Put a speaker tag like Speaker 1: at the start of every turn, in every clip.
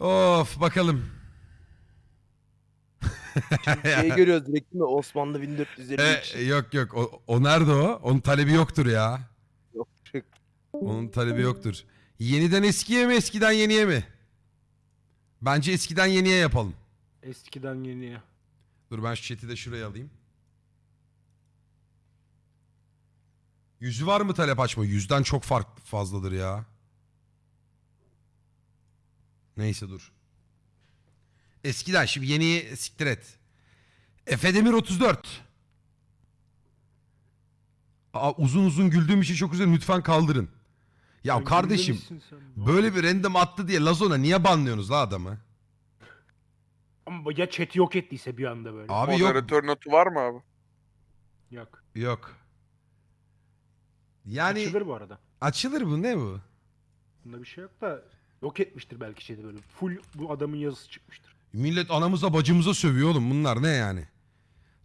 Speaker 1: Of bakalım.
Speaker 2: Şeyi görüyoruz direkt değil mi? Osmanlı 1453.
Speaker 1: E, yok yok o, o nerede o? Onun talebi yoktur ya.
Speaker 2: Yok.
Speaker 1: Onun talebi yoktur. Yeniden eskiye mi eskiden yeniye mi? Bence eskiden yeniye yapalım.
Speaker 3: Eskiden yeniye.
Speaker 1: Dur ben şu chat'i de şuraya alayım. Yüzü var mı talep açma? Yüzden çok fark fazladır ya. Neyse dur. Eskiden şimdi yeniyi siktir et. Efe Demir 34. Aa, uzun uzun güldüğüm için çok üzüldüm. Lütfen kaldırın. Ya
Speaker 3: Sen
Speaker 1: kardeşim böyle bir random attı diye Lazona niye banlıyorsunuz la adamı?
Speaker 3: Ama ya chat'i yok ettiyse bir anda böyle.
Speaker 1: Abi yok.
Speaker 4: Moderatör notu var mı abi?
Speaker 3: Yok.
Speaker 1: Yok. Yani açılır,
Speaker 3: Açılır bu arada.
Speaker 1: bu ne bu?
Speaker 3: Bunda bir şey yok da yok etmiştir belki chat'i böyle. Full bu adamın yazısı çıkmıştır.
Speaker 1: Millet anamıza bacımıza sövüyor oğlum bunlar ne yani?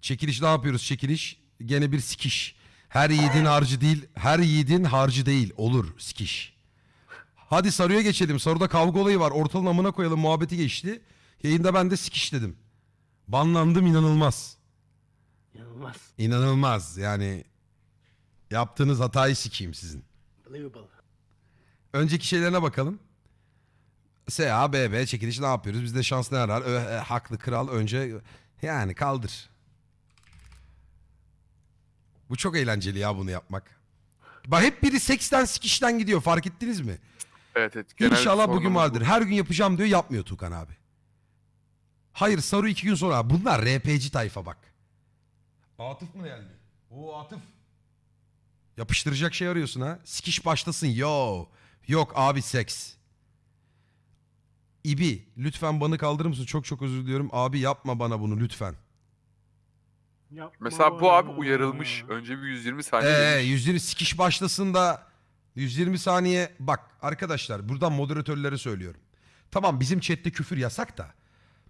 Speaker 1: Çekiliş ne yapıyoruz çekiliş? Gene bir sikiş. Her yiğidin harcı değil, her yiğidin harcı değil. Olur sikiş. Hadi Saru'ya geçelim. Saru'da kavga olayı var. Ortalığın amına koyalım muhabbeti geçti. Yayında ben de sikiş dedim. Banlandım inanılmaz.
Speaker 3: İnanılmaz.
Speaker 1: İnanılmaz yani. Yaptığınız hatayı sikeyim sizin.
Speaker 3: Believable.
Speaker 1: Önceki şeylerine bakalım. SA, BB çekiliş ne yapıyoruz? Bizde şans ne arar? Ö, e, haklı kral önce yani kaldır. Bu çok eğlenceli ya bunu yapmak. Bak hep biri seksten sikişten gidiyor fark ettiniz mi?
Speaker 4: Evet evet. genel
Speaker 1: İnşallah bugün
Speaker 4: sorunumuz
Speaker 1: vardır. Her gün yapacağım diyor yapmıyor Tukan abi. Hayır Saru iki gün sonra. Bunlar RP'ci tayfa bak. Atıf mı geldi? Oo Atıf. Yapıştıracak şey arıyorsun ha. Sikiş başlasın yo. Yok abi seks. İbi lütfen bana kaldırır mısın? Çok çok özür diliyorum. Abi yapma bana bunu lütfen.
Speaker 3: Yapma
Speaker 4: Mesela bu abi uyarılmış. Önce bir 120 saniye.
Speaker 1: Ee,
Speaker 4: demiş.
Speaker 1: 120 sikiş başlasın da 120 saniye bak arkadaşlar buradan moderatörlere söylüyorum. Tamam bizim chatte küfür yasak da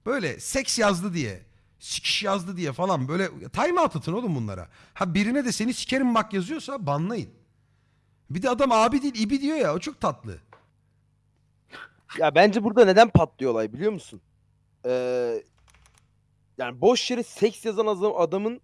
Speaker 1: böyle seks yazdı diye sikiş yazdı diye falan böyle time out atın oğlum bunlara. Ha birine de seni sikerim bak yazıyorsa banlayın. Bir de adam abi değil ibi diyor ya o çok tatlı.
Speaker 2: Ya bence burada neden patlıyor olay biliyor musun? Ee, yani boş yere seks yazan adam- adamın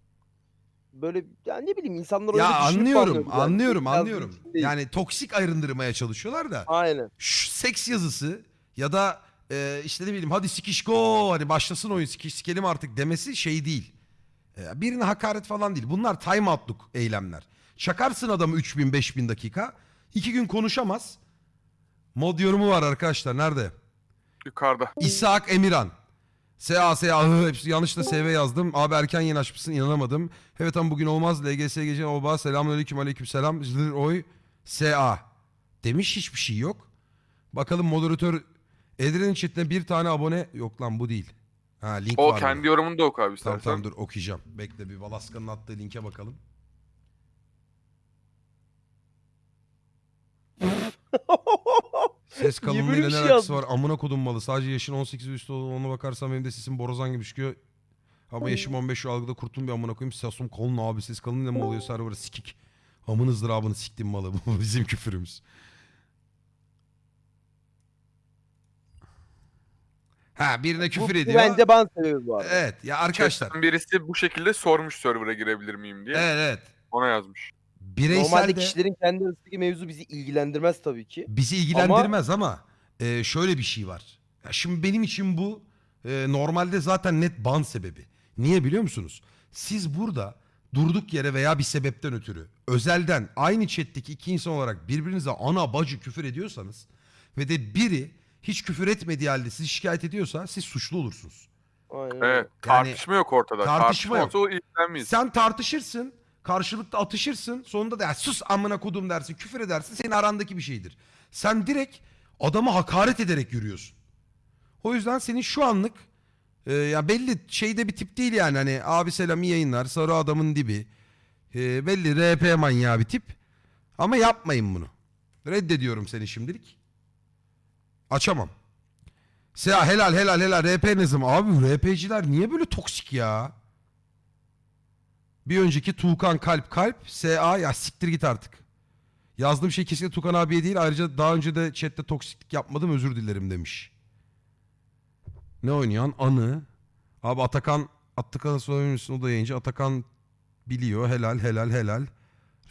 Speaker 2: böyle ya ne bileyim insanlar öyle
Speaker 1: Ya
Speaker 2: düşünüp
Speaker 1: anlıyorum
Speaker 2: yani.
Speaker 1: anlıyorum
Speaker 2: yazdığı
Speaker 1: anlıyorum.
Speaker 2: için değil.
Speaker 1: Yani toksik ayrındırmaya çalışıyorlar da.
Speaker 2: Aynen.
Speaker 1: şu seks yazısı ya da e, işte ne bileyim hadi sikiş go hani başlasın oyun sikiş sikelim artık demesi şey değil. E, birine hakaret falan değil. Bunlar time out'luk eylemler. Çakarsın adamı 3000 5000 dakika. iki gün konuşamaz. Mod yorumu var arkadaşlar. Nerede?
Speaker 4: Yukarıda.
Speaker 1: İshak Emirhan. SA, SA, hı, hepsi yanlış da SV yazdım. Abi erken yeni açmışsın inanamadım. Evet ama bugün olmaz. LGS gece oba selamünaleyküm aleyküm selam. Zır oy SA. Demiş hiçbir şey yok. Bakalım moderatör Edren'in chatine bir tane abone yok lan bu değil. Ha link
Speaker 4: O
Speaker 1: var.
Speaker 4: kendi
Speaker 1: mı?
Speaker 4: yorumunu da oku abi
Speaker 1: Tamam tamam dur okuyacağım. Bekle bir Valaska'nın attığı linke bakalım. Ses kalınlığıyla ne
Speaker 2: şey
Speaker 1: alakası var? Amına kodum malı. Sadece yaşın 18 ve üstü olduğunu ona bakarsam benim de sesim borazan gibi çıkıyor. Ama yaşım 15 şu algıda kurtulun bir amına koyayım. Sasum kolun abi ses kalınlığıyla mı oluyor serverı sikik. Amın ızdırabını siktim malı. Bu bizim küfürümüz. Ha birine küfür
Speaker 2: bu,
Speaker 1: ediyor.
Speaker 2: Bu bence ban sebebi bu arada.
Speaker 1: Evet ya arkadaşlar.
Speaker 4: Chatten birisi bu şekilde sormuş server'a girebilir miyim diye.
Speaker 1: Evet evet.
Speaker 4: Ona yazmış.
Speaker 1: Bireysel
Speaker 2: Normalde
Speaker 1: de
Speaker 2: kişilerin kendi arasındaki mevzu bizi ilgilendirmez tabii ki.
Speaker 1: bizi ilgilendirmez ama, e, şöyle bir şey var. Ya şimdi benim için bu e, normalde zaten net ban sebebi. Niye biliyor musunuz? Siz burada durduk yere veya bir sebepten ötürü özelden aynı chat'teki iki insan olarak birbirinize ana bacı küfür ediyorsanız ve de biri hiç küfür etmediği halde sizi şikayet ediyorsa siz suçlu olursunuz.
Speaker 2: Aynen. öyle.
Speaker 4: Evet. Tartışma yok ortada.
Speaker 1: tartışma
Speaker 4: Tartışma,
Speaker 1: yok.
Speaker 4: olsa o ilgilenmeyiz.
Speaker 1: Sen tartışırsın, karşılıklı atışırsın. Sonunda da "Ya sus amına kodum dersin, küfür edersin. Senin arandaki bir şeydir. Sen direkt adama hakaret ederek yürüyorsun. O yüzden senin şu anlık e, ya belli şeyde bir tip değil yani hani abi selam iyi yayınlar, sarı adamın dibi. E, belli RP manyağı bir tip. Ama yapmayın bunu. Reddediyorum seni şimdilik. Açamam. Seha helal helal helal RP ne? Abi RP'ciler niye böyle toksik ya? Bir önceki Tuğkan Kalp Kalp SA ya siktir git artık. Yazdığım şey kesinlikle Tukan abiye değil. Ayrıca daha önce de chatte toksiklik yapmadım özür dilerim demiş. Ne oynuyorsun? Anı. Abi Atakan Atakan'ı söylemişsin o da yayıncı. Atakan biliyor. Helal helal helal.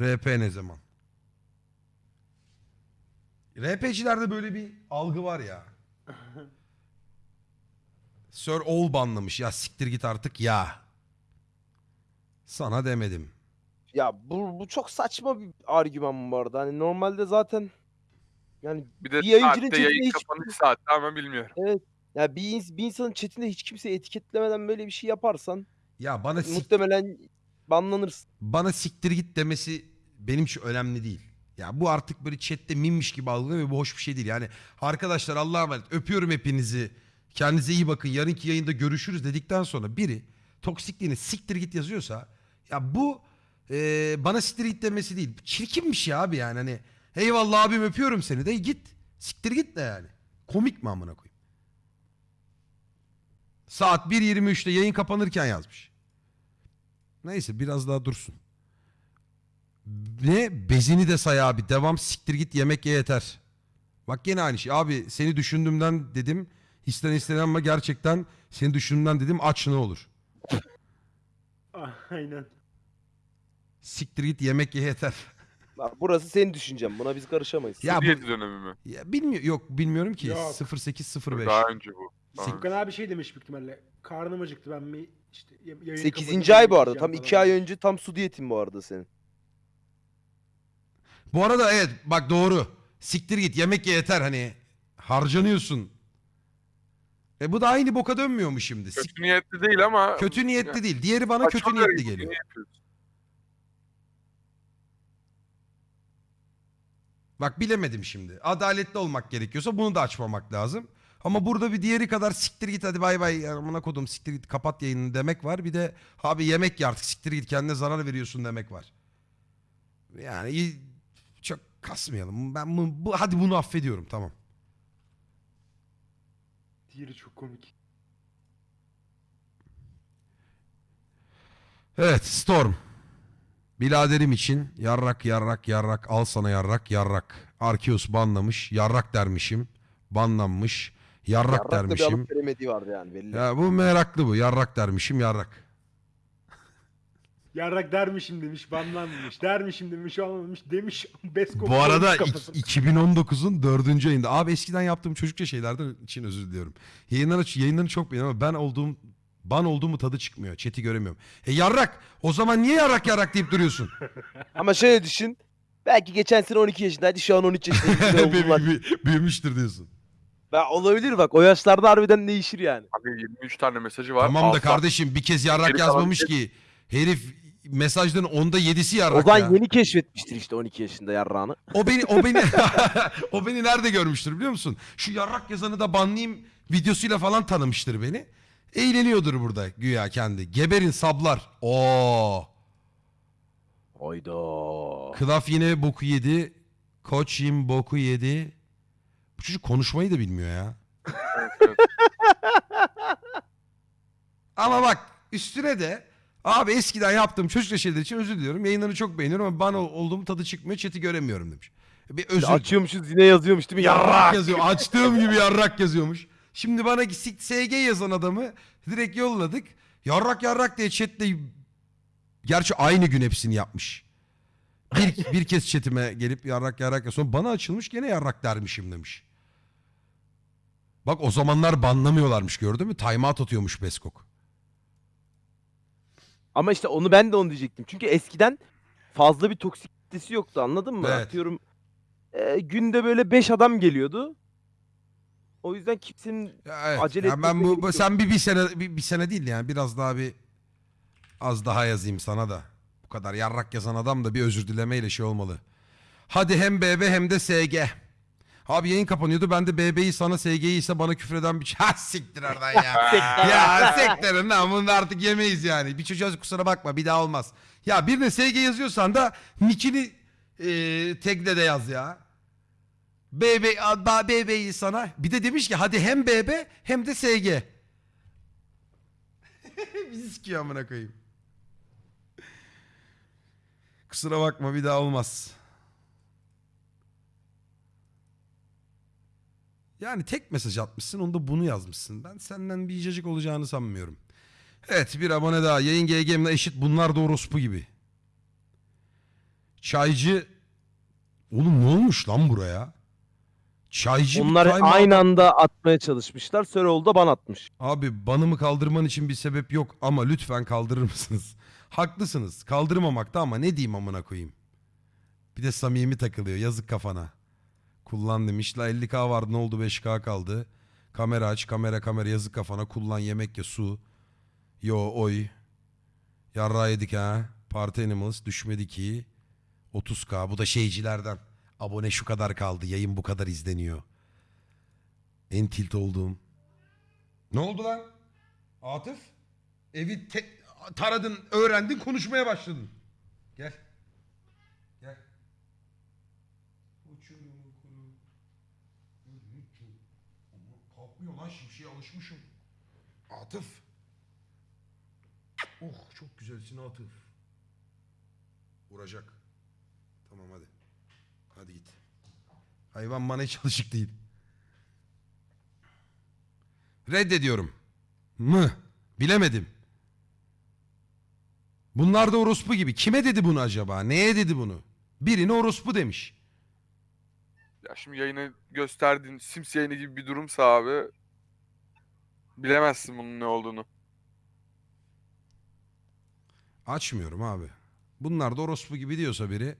Speaker 1: RP ne zaman? RP'cilerde böyle bir algı var ya. Sir All banlamış. Ya siktir git artık ya. Sana demedim.
Speaker 2: Ya bu, bu çok saçma bir argüman bu arada. Hani normalde zaten yani
Speaker 4: Bir de
Speaker 2: Bir yayıncının
Speaker 4: saatte yayın
Speaker 2: hiç-
Speaker 4: kapanış saati ama bilmiyorum.
Speaker 2: ya bir, ins- bir insanın chatinde hiç kimseyi etiketlemeden böyle bir şey yaparsan
Speaker 1: Ya bana sik-
Speaker 2: muhtemelen banlanırsın.
Speaker 1: bana siktir git demesi benim için önemli değil. Ya bu artık böyle chatte mimmiş gibi algılıyor ve bu hoş bir şey değil. Yani arkadaşlar Allah'a emanet öpüyorum hepinizi. Kendinize iyi bakın. Yarınki yayında görüşürüz dedikten sonra biri toksikliğini siktir git yazıyorsa ya bu e, bana siktir git demesi değil. Çirkinmiş ya abi yani hani eyvallah abim öpüyorum seni de git. Siktir git de yani. Komik mi amına koyayım? Saat 1.23'te yayın kapanırken yazmış. Neyse biraz daha dursun. Ne? Bezini de say abi. Devam siktir git yemek ye yeter. Bak gene aynı şey. Abi seni düşündüğümden dedim. İsten istenen ama gerçekten seni düşündüğümden dedim aç ne olur.
Speaker 3: Aynen.
Speaker 1: Siktir git yemek ye yeter.
Speaker 2: Bak, burası senin düşüncen. Buna biz karışamayız.
Speaker 1: Ya bu-
Speaker 4: dönemi mi?
Speaker 1: Ya bilmiyor yok bilmiyorum ki.
Speaker 3: Yok.
Speaker 1: 0805.
Speaker 4: Daha önce bu. Daha
Speaker 1: Sik-
Speaker 4: önce.
Speaker 3: Furkan abi şey demiş büyük ihtimalle. Karnım acıktı ben bir işte y- yayın
Speaker 2: 8.
Speaker 3: kapatınca
Speaker 2: ay bu arada.
Speaker 3: yiyeceğim
Speaker 2: Tam
Speaker 3: falan
Speaker 2: 2 ay önce tam su diyetin bu arada senin.
Speaker 1: Bu arada evet bak doğru. Siktir git yemek ye yeter hani. Harcanıyorsun. E bu da aynı boka dönmüyor mu şimdi? Sik-
Speaker 4: Kötü niyetli değil ama
Speaker 1: kötü niyetli değil. Diğeri bana kötü
Speaker 4: saçma
Speaker 1: niyetli geliyor.
Speaker 4: Yapıyorsun?
Speaker 1: Bak bilemedim şimdi. Adaletli olmak gerekiyorsa bunu da açmamak lazım. Ama burada bir diğeri kadar siktir git hadi bay bay amına kodum siktir git kapat yayını demek var. Bir de abi yemek ye artık siktir git kendine zarar veriyorsun demek var. Yani çok kasmayalım. Ben bu, bu- hadi bunu affediyorum tamam.
Speaker 3: Diğeri çok komik.
Speaker 1: Evet Storm. Biladerim için yarrak yarrak yarrak al sana yarrak yarrak. Arkeus banlamış yarrak dermişim. Banlanmış yarrak,
Speaker 2: Yarrak da bir
Speaker 1: dermişim.
Speaker 2: alıp veremediği vardı yani belli.
Speaker 1: Ya bu meraklı bu. Yarrak dermişim yarrak.
Speaker 3: Yarrak dermişim demiş, banlanmış. Dermişim demiş, olmamış demiş.
Speaker 1: Bu arada
Speaker 3: koymuş
Speaker 1: ik-
Speaker 3: kafasına.
Speaker 1: 2019'un dördüncü ayında. Abi eskiden yaptığım çocukça şeylerden için özür diliyorum. Yayınları, yayınlarını çok beğeniyorum ama ben olduğum ban olduğumu tadı çıkmıyor. Chat'i göremiyorum. E yarrak. O zaman niye yarrak yarrak deyip duruyorsun?
Speaker 2: Ama şöyle düşün. Belki geçen sene 12 yaşındaydı şu an 13 yaşında.
Speaker 1: Büyü- büyü- Büyümüştür diyorsun.
Speaker 2: Ben olabilir bak o yaşlarda harbiden değişir yani.
Speaker 4: Abi 23 tane mesajı var.
Speaker 1: Tamam da kardeşim bir kez yarrak
Speaker 4: kalan
Speaker 1: yazmamış ki. Herif mesajların onda yedisi yarrak
Speaker 2: O zaman
Speaker 1: ya.
Speaker 2: yeni keşfetmiştir işte 12 yaşında yarrağını.
Speaker 1: O beni o beni o beni nerede görmüştür biliyor musun? Şu yarrak yazanı da banlayayım videosuyla falan tanımıştır beni. Eğleniyordur burada güya kendi. Geberin sablar. Oo.
Speaker 2: Hayda.
Speaker 1: Klaf yine boku yedi. Koç yim boku yedi. Bu çocuk konuşmayı da bilmiyor ya. Ama bak üstüne de abi eskiden yaptığım çocukça şeyler için özür diliyorum. Yayınlarını çok beğeniyorum ama bana olduğum tadı çıkmıyor. Chat'i göremiyorum demiş. Bir özür
Speaker 2: Açıyormuşuz yine yazıyormuş değil mi?
Speaker 1: Yarrak
Speaker 2: Yarrak.
Speaker 1: yazıyor. Açtığım gibi yarrak yazıyormuş. Şimdi bana SG yazan adamı direkt yolladık. Yarrak yarrak diye chatte gerçi aynı gün hepsini yapmış. Bir, bir kez chatime gelip yarrak yarrak yaz. Sonra bana açılmış gene yarrak dermişim demiş. Bak o zamanlar banlamıyorlarmış gördün mü? Timeout atıyormuş Beskok.
Speaker 2: Ama işte onu ben de onu diyecektim. Çünkü eskiden fazla bir toksik kitlesi yoktu anladın mı?
Speaker 1: Evet.
Speaker 2: Atıyorum e, günde böyle 5 adam geliyordu. O yüzden kimsenin
Speaker 1: Ya evet.
Speaker 2: Acele
Speaker 1: Ya ben
Speaker 2: etmesine
Speaker 1: bu,
Speaker 2: gerek
Speaker 1: bu-
Speaker 2: yok.
Speaker 1: sen bir, bir sene bir, bir sene değil yani biraz daha bir az daha yazayım sana da. Bu kadar yarrak yazan adam da bir özür dilemeyle şey olmalı. Hadi hem BB hem de SG. Abi yayın kapanıyordu. Ben de BB'yi sana SG'yi ise bana küfreden bir Ha siktir oradan ya. ya sektirin lan bunu da artık yemeyiz yani. Bir çocuğa kusura bakma bir daha olmaz. Ya birine SG yazıyorsan da nickini e, tagle de yaz ya. BB, BB'yi sana. Bir de demiş ki hadi hem BB hem de SG. Bizi sikiyor amına koyayım. Kusura bakma bir daha olmaz. Yani tek mesaj atmışsın onda bunu yazmışsın. Ben senden bir icacık olacağını sanmıyorum. Evet bir abone daha. Yayın GG'mle eşit bunlar da orospu gibi. Çaycı... Oğlum ne olmuş lan buraya? Çaycı bir
Speaker 2: Onlar
Speaker 1: time
Speaker 2: aynı anda atmaya çalışmışlar. Söroğlu da ban atmış.
Speaker 1: Abi banımı kaldırman için bir sebep yok ama lütfen kaldırır mısınız? Haklısınız. Kaldırmamakta ama ne diyeyim amına koyayım. Bir de samimi takılıyor. Yazık kafana. Kullan demiş. La 50k vardı ne oldu 5k kaldı. Kamera aç kamera kamera yazık kafana. Kullan yemek ye su. Yo oy. Yarra yedik ha. Party Animals düşmedi ki. 30k bu da şeycilerden. Abone şu kadar kaldı. Yayın bu kadar izleniyor. En tilt olduğum. Ne oldu lan? Atıf? Evi te- taradın, öğrendin, konuşmaya başladın. Gel. Gel. Uçurum kuru. Ama Kalkmıyor lan şimşeye alışmışım. Atıf. Oh çok güzelsin Atıf. Vuracak. Tamam hadi. Hadi git. Hayvan bana hiç alışık değil. Reddediyorum. Mı? Bilemedim. Bunlar da orospu gibi. Kime dedi bunu acaba? Neye dedi bunu? Birine orospu demiş.
Speaker 4: Ya şimdi yayını gösterdiğin Sims yayını gibi bir durumsa abi bilemezsin bunun ne olduğunu.
Speaker 1: Açmıyorum abi. Bunlar da orospu gibi diyorsa biri.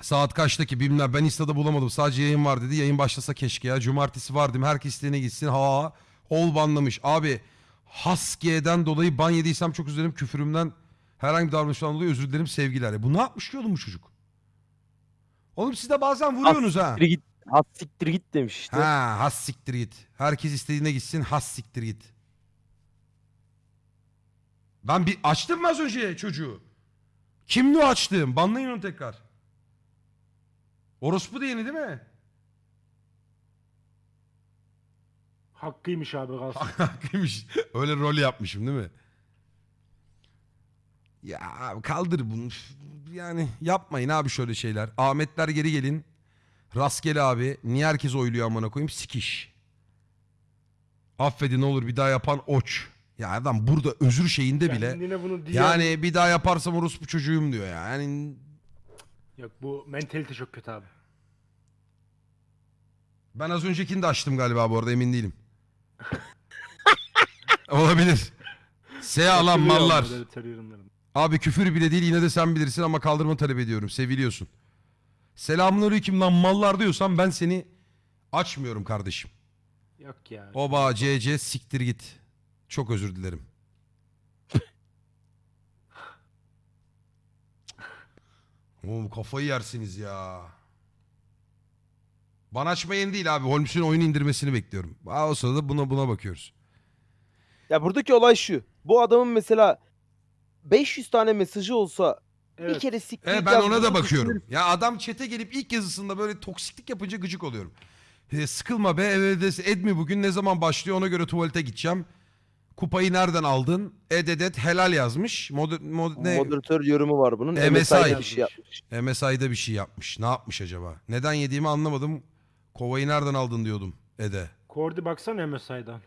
Speaker 1: Saat kaçtaki bilmem ben Insta'da bulamadım. Sadece yayın var dedi. Yayın başlasa keşke ya. Cumartesi var değil mi? Herkes istediğine gitsin. Ha ol banlamış. Abi Haskiye'den dolayı ban yediysem çok üzülürüm. Küfürümden herhangi bir davranıştan dolayı özür dilerim sevgiler. Ya Bu ne yapmış ki oğlum bu çocuk? Oğlum siz de bazen vuruyorsunuz ha.
Speaker 2: Siktir git. Has siktir git demiş işte.
Speaker 1: Ha has siktir git. Herkes istediğine gitsin has siktir git. Ben bir açtım mı az önce çocuğu? Kimdi o açtığım? Banlayın onu tekrar. Orospu diyeni değil mi?
Speaker 3: Hakkıymış abi kalsın.
Speaker 1: Haklıymış. Öyle rol yapmışım değil mi? Ya abi kaldır bunu. Yani yapmayın abi şöyle şeyler. Ahmetler geri gelin. Rastgele abi. Niye herkes oyluyor amına koyayım? Sikiş. Affedin ne olur bir daha yapan oç. Ya adam burada özür şeyinde bile.
Speaker 3: Kendine bunu diyen...
Speaker 1: Yani bir daha yaparsam orospu çocuğum diyor ya. Yani
Speaker 3: Yok bu mentalite çok kötü abi.
Speaker 1: ben az öncekini de açtım galiba bu arada emin değilim. Olabilir. S alan mallar. Abi küfür bile değil yine de sen bilirsin ama kaldırma talep ediyorum. Seviliyorsun. Selamünaleyküm lan mallar diyorsan ben seni açmıyorum kardeşim.
Speaker 3: Yok ya.
Speaker 1: Oba CC siktir git. Çok özür dilerim. Oğlum kafayı yersiniz ya. Bana açmayın değil abi. Holmes'un oyunu indirmesini bekliyorum. Aa, o sırada buna buna bakıyoruz.
Speaker 2: Ya buradaki olay şu. Bu adamın mesela 500 tane mesajı olsa
Speaker 3: Evet.
Speaker 2: bir kere siktir
Speaker 1: E ben ona da bakıyorum.
Speaker 2: düşünürüm.
Speaker 1: Ya adam çete gelip ilk yazısında böyle toksiklik yapınca gıcık oluyorum. E, sıkılma be evde Edmi bugün ne zaman başlıyor ona göre tuvalete gideceğim. Kupayı nereden aldın? Ededet helal yazmış. Mod, mod, ne?
Speaker 2: Moderatör yorumu var bunun.
Speaker 1: MSI.
Speaker 2: MSI'de bir şey yapmış.
Speaker 1: MSI'da bir şey yapmış. Ne yapmış acaba? Neden yediğimi anlamadım. Kovayı nereden aldın diyordum Ede.
Speaker 3: Kordi baksana MSI'dan.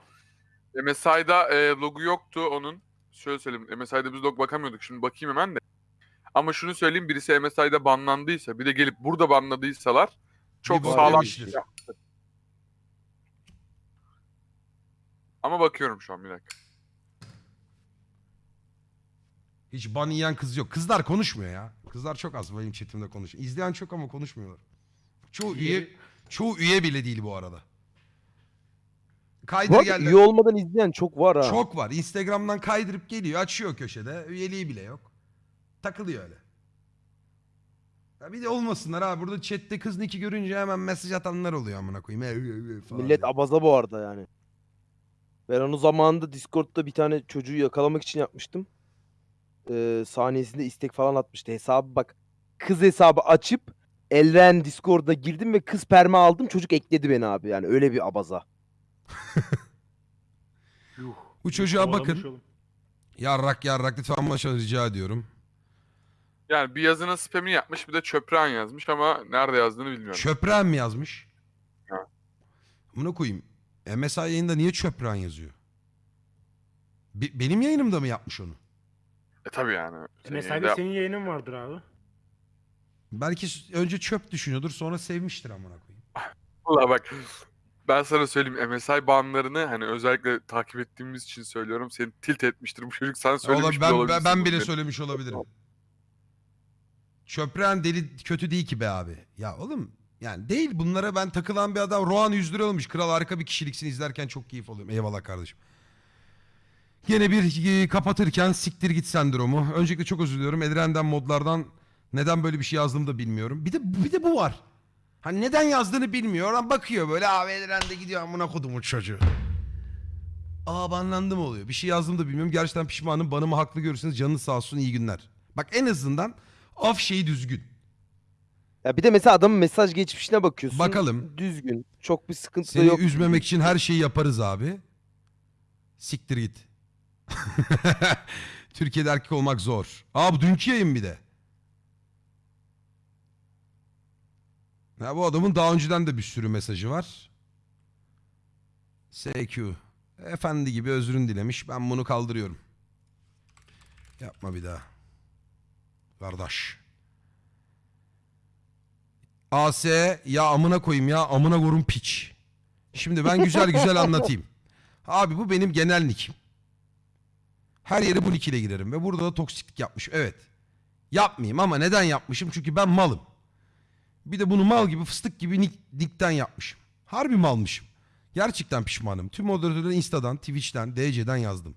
Speaker 4: MSI'da e, logo yoktu onun. Şöyle söyleyeyim. MSI'da biz log bakamıyorduk. Şimdi bakayım hemen de. Ama şunu söyleyeyim. Birisi MSI'da banlandıysa bir de gelip burada banladıysalar çok
Speaker 1: Bir
Speaker 4: sağlam.
Speaker 1: yemiştir.
Speaker 4: Ama bakıyorum şu an bir dakika.
Speaker 1: Hiç ban yiyen kız yok. Kızlar konuşmuyor ya. Kızlar çok az benim chatimde konuşuyor. İzleyen çok ama konuşmuyorlar. Çoğu üye, çoğu üye bile değil bu arada. Kaydır
Speaker 2: Bu arada
Speaker 1: geldi.
Speaker 2: üye olmadan izleyen çok var ha.
Speaker 1: Çok var. Instagram'dan kaydırıp geliyor. Açıyor köşede. Üyeliği bile yok. Takılıyor öyle. Ya bir de olmasınlar ha. Burada chatte kız niki görünce hemen mesaj atanlar oluyor amına koyayım. Ee falan
Speaker 2: Millet
Speaker 1: diye.
Speaker 2: abaza bu arada yani. Ben onu zamanında Discord'da bir tane çocuğu yakalamak için yapmıştım. Ee, saniyesinde istek falan atmıştı. Hesabı bak. Kız hesabı açıp Elren Discord'a girdim ve kız perma aldım. Çocuk ekledi beni abi. Yani öyle bir abaza.
Speaker 3: Yuh.
Speaker 1: Bu çocuğa
Speaker 3: Kovalamış
Speaker 1: bakın.
Speaker 3: oğlum.
Speaker 1: Yarrak yarrak lütfen başa rica ediyorum.
Speaker 4: Yani bir yazının spamini yapmış bir de çöpren yazmış ama nerede yazdığını bilmiyorum.
Speaker 1: Çöpren mi yazmış? Amına koyayım. MSI yayında niye çöpran yazıyor? Be- benim yayınımda mı yapmış onu?
Speaker 4: E tabi yani. Senin
Speaker 3: MSI'de
Speaker 4: yayında-
Speaker 3: senin yayının vardır abi.
Speaker 1: Belki s- önce çöp düşünüyordur sonra sevmiştir amına koyayım.
Speaker 4: Valla bak ben sana söyleyeyim MSI banlarını hani özellikle takip ettiğimiz için söylüyorum seni tilt etmiştir bu çocuk sana söylemiş
Speaker 1: Ola-
Speaker 4: bile
Speaker 1: ben, ben,
Speaker 4: olabilirsin
Speaker 1: ben
Speaker 4: bunu
Speaker 1: bile söylemiş olabilirim. Çöpren deli kötü değil ki be abi. Ya oğlum yani değil bunlara ben takılan bir adam Rohan 100 lira olmuş. Kral harika bir kişiliksin izlerken çok keyif alıyorum. Eyvallah kardeşim. Yine bir e, kapatırken siktir git sendromu. Öncelikle çok özür diliyorum. Edren'den modlardan neden böyle bir şey yazdığımı da bilmiyorum. Bir de bir de bu var. Hani neden yazdığını bilmiyor. Oradan bakıyor böyle abi Edren'de gidiyor amına kodumun çocuğu. Aa banlandım oluyor. Bir şey yazdım da bilmiyorum. Gerçekten pişmanım. Banımı haklı görürseniz canınız sağ olsun iyi günler. Bak en azından af şeyi düzgün.
Speaker 2: Ya bir de mesela adamın mesaj geçmişine bakıyorsun.
Speaker 1: Bakalım.
Speaker 2: Düzgün. Çok bir sıkıntı da
Speaker 1: Seni
Speaker 2: yok.
Speaker 1: üzmemek için her şeyi yaparız abi. Siktir git. Türkiye'de erkek olmak zor. Aa bu dünkü yayın bir de. Ya bu adamın daha önceden de bir sürü mesajı var. SQ. Efendi gibi özrün dilemiş. Ben bunu kaldırıyorum. Yapma bir daha. Kardeş. AS ya amına koyayım ya amına korum piç. Şimdi ben güzel güzel anlatayım. Abi bu benim genel nickim. Her yere bu nick ile girerim ve burada da toksiklik yapmış. Evet. Yapmayayım ama neden yapmışım? Çünkü ben malım. Bir de bunu mal gibi fıstık gibi nick, nickten yapmışım. Harbi malmışım. Gerçekten pişmanım. Tüm moderatörleri Insta'dan, Twitch'ten, DC'den yazdım.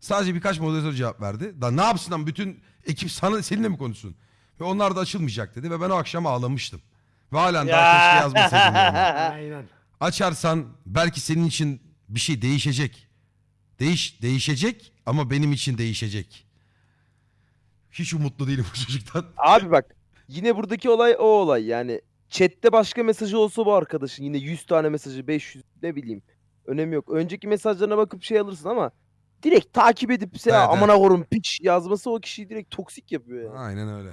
Speaker 1: Sadece birkaç moderatör cevap verdi. Da ne yapsın lan bütün ekip sana seninle mi konuşsun? Ve onlar da açılmayacak dedi ve ben o akşam ağlamıştım. Ve halen daha keşke yazmasaydım. diyorum.
Speaker 3: Aynen.
Speaker 1: Açarsan belki senin için bir şey değişecek. Değiş değişecek ama benim için değişecek. Hiç umutlu değilim bu çocuktan.
Speaker 2: Abi bak yine buradaki olay o olay yani. Chat'te başka mesajı olsa bu arkadaşın yine 100 tane mesajı 500 ne bileyim. Önemi yok. Önceki mesajlarına bakıp şey alırsın ama direkt takip edip
Speaker 1: Evet,
Speaker 2: ya
Speaker 1: evet.
Speaker 2: amına korum piç yazması o kişiyi direkt toksik yapıyor yani.
Speaker 1: Aynen öyle.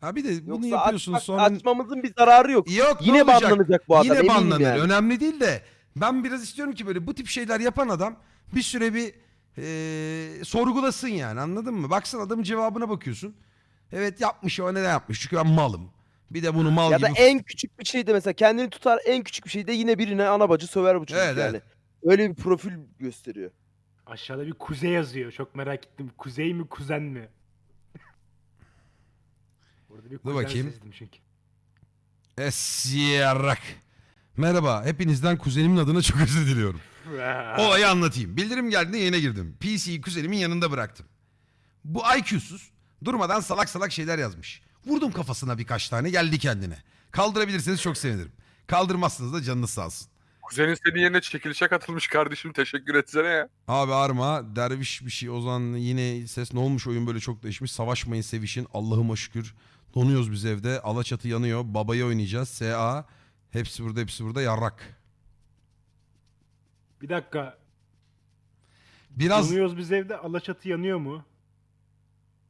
Speaker 1: Ha bir de bunu
Speaker 2: Yoksa
Speaker 1: yapıyorsun
Speaker 2: açmak-
Speaker 1: sonra
Speaker 2: açmamızın bir zararı yok.
Speaker 1: yok
Speaker 2: Yine banlanacak bu adam
Speaker 1: Yine banlanır.
Speaker 2: yani.
Speaker 1: Önemli değil de ben biraz istiyorum ki böyle bu tip şeyler yapan adam bir süre bir eee, sorgulasın yani anladın mı? Baksana adamın cevabına bakıyorsun. Evet yapmış o neden yapmış? Çünkü ben malım. Bir de bunu mal
Speaker 2: Ya
Speaker 1: gibi
Speaker 2: da en küçük bir şeyde mesela kendini tutar en küçük bir şeyde yine birine ana bacı söver bu çocuk
Speaker 1: Evet,
Speaker 2: yani.
Speaker 1: evet.
Speaker 2: Öyle bir profil gösteriyor.
Speaker 3: Aşağıda bir kuzey yazıyor. Çok merak ettim. Kuzey mi kuzen mi? Burada bir kuzen
Speaker 1: bakayım.
Speaker 3: sezdim çünkü.
Speaker 1: Esyarak. Merhaba. Hepinizden kuzenimin adına çok özür diliyorum. Olayı anlatayım. Bildirim geldiğinde yayına girdim. PC'yi kuzenimin yanında bıraktım. Bu IQ'suz durmadan salak salak şeyler yazmış. Vurdum kafasına birkaç tane geldi kendine. Kaldırabilirseniz çok sevinirim. Kaldırmazsınız da canınız sağ olsun.
Speaker 4: Kuzenin senin yerine çekilişe katılmış kardeşim teşekkür etsene ya.
Speaker 1: Abi Arma, derviş bir şey Ozan yine ses ne olmuş oyun böyle çok değişmiş. Savaşmayın sevişin Allah'ıma şükür. Donuyoruz biz evde. Alaçatı yanıyor. Babayı oynayacağız. SA. Hepsi burada hepsi burada yarrak.
Speaker 3: Bir dakika.
Speaker 1: Biraz
Speaker 3: Donuyoruz biz evde. Alaçatı yanıyor mu?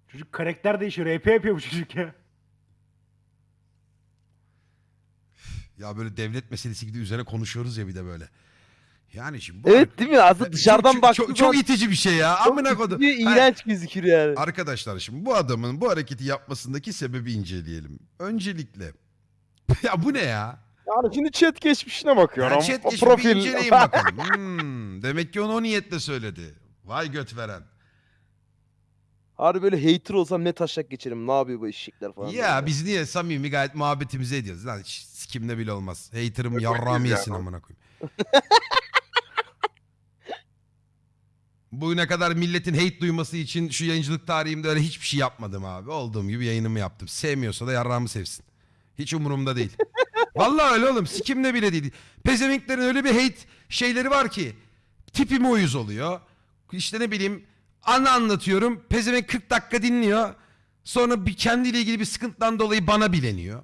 Speaker 3: Çocuk karakter değişiyor. RP yapıyor bu çocuk ya.
Speaker 1: Ya böyle devlet meselesi gibi üzerine konuşuyoruz ya bir de böyle. Yani şimdi bu
Speaker 2: Evet değil mi? Aslında dışarıdan
Speaker 1: çok,
Speaker 2: baktığı
Speaker 1: çok, çok
Speaker 2: zaman
Speaker 1: itici bir şey ya. Amına kodum. Hayır,
Speaker 2: iğrenç gözükür yani.
Speaker 1: Arkadaşlar şimdi bu adamın bu hareketi yapmasındaki sebebi inceleyelim. Öncelikle ya bu ne ya?
Speaker 2: Yani şimdi chat geçmişine bakıyorum.
Speaker 1: Ya chat geçip bir inceleyin bakalım. Hmm, demek ki onu o niyetle söyledi. Vay göt veren.
Speaker 2: Harbi böyle hater olsam ne taşak geçerim. Ne yapıyor bu eşekler falan.
Speaker 1: Ya
Speaker 2: böyle.
Speaker 1: biz niye samimi gayet muhabbetimizi ediyoruz. Lan hiç sikimde bile olmaz. Hater'ım yarrağımı
Speaker 4: bakıyoruz
Speaker 1: yesin amına koyayım. Bugüne kadar milletin hate duyması için şu yayıncılık tarihimde öyle hiçbir şey yapmadım abi. Olduğum gibi yayınımı yaptım. Sevmiyorsa da yarrağımı sevsin. Hiç umurumda değil. Vallahi öyle oğlum. Sikimde bile değil. Pezevenklerin öyle bir hate şeyleri var ki. Tipime uyuz oluyor. İşte ne bileyim anı anlatıyorum. Pezevenk 40 dakika dinliyor. Sonra bir kendiyle ilgili bir sıkıntıdan dolayı bana bileniyor.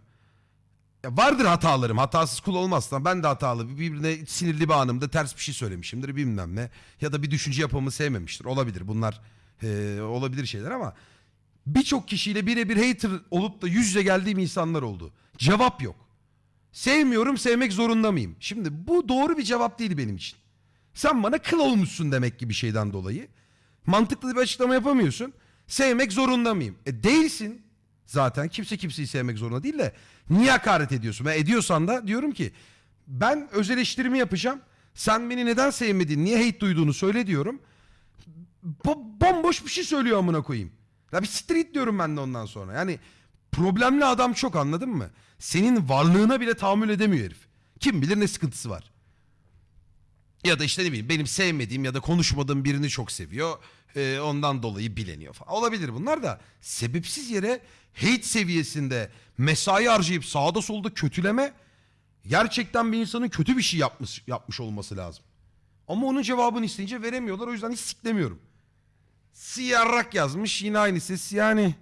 Speaker 1: Ya vardır hatalarım. Hatasız kul olmazsan ben de hatalı. Birbirine sinirli bir anımda ters bir şey söylemişimdir bilmem ne. Ya da bir düşünce yapımı sevmemiştir. Olabilir. Bunlar eee, olabilir şeyler ama birçok kişiyle birebir hater olup da yüz yüze geldiğim insanlar oldu. Cevap yok. Sevmiyorum sevmek zorunda mıyım? Şimdi bu doğru bir cevap değil benim için. Sen bana kıl olmuşsun demek gibi bir şeyden dolayı. Mantıklı bir açıklama yapamıyorsun. Sevmek zorunda mıyım? E değilsin. Zaten kimse kimseyi sevmek zorunda değil de niye hakaret ediyorsun? Ben ediyorsan da diyorum ki ben öz eleştirimi yapacağım. Sen beni neden sevmedin, niye hate duyduğunu söyle diyorum. Bo- bomboş bir şey söylüyor amına koyayım. Ya bir street diyorum ben de ondan sonra. Yani problemli adam çok anladın mı? Senin varlığına bile tahammül edemiyor herif. Kim bilir ne sıkıntısı var. Ya da işte ne bileyim benim sevmediğim ya da konuşmadığım birini çok seviyor. Ee, ondan dolayı bileniyor falan. Olabilir bunlar da sebepsiz yere hate seviyesinde mesai harcayıp sağda solda kötüleme gerçekten bir insanın kötü bir şey yapmış, yapmış olması lazım. Ama onun cevabını isteyince veremiyorlar. O yüzden hiç siklemiyorum. Siyarrak yazmış yine aynı ses yani.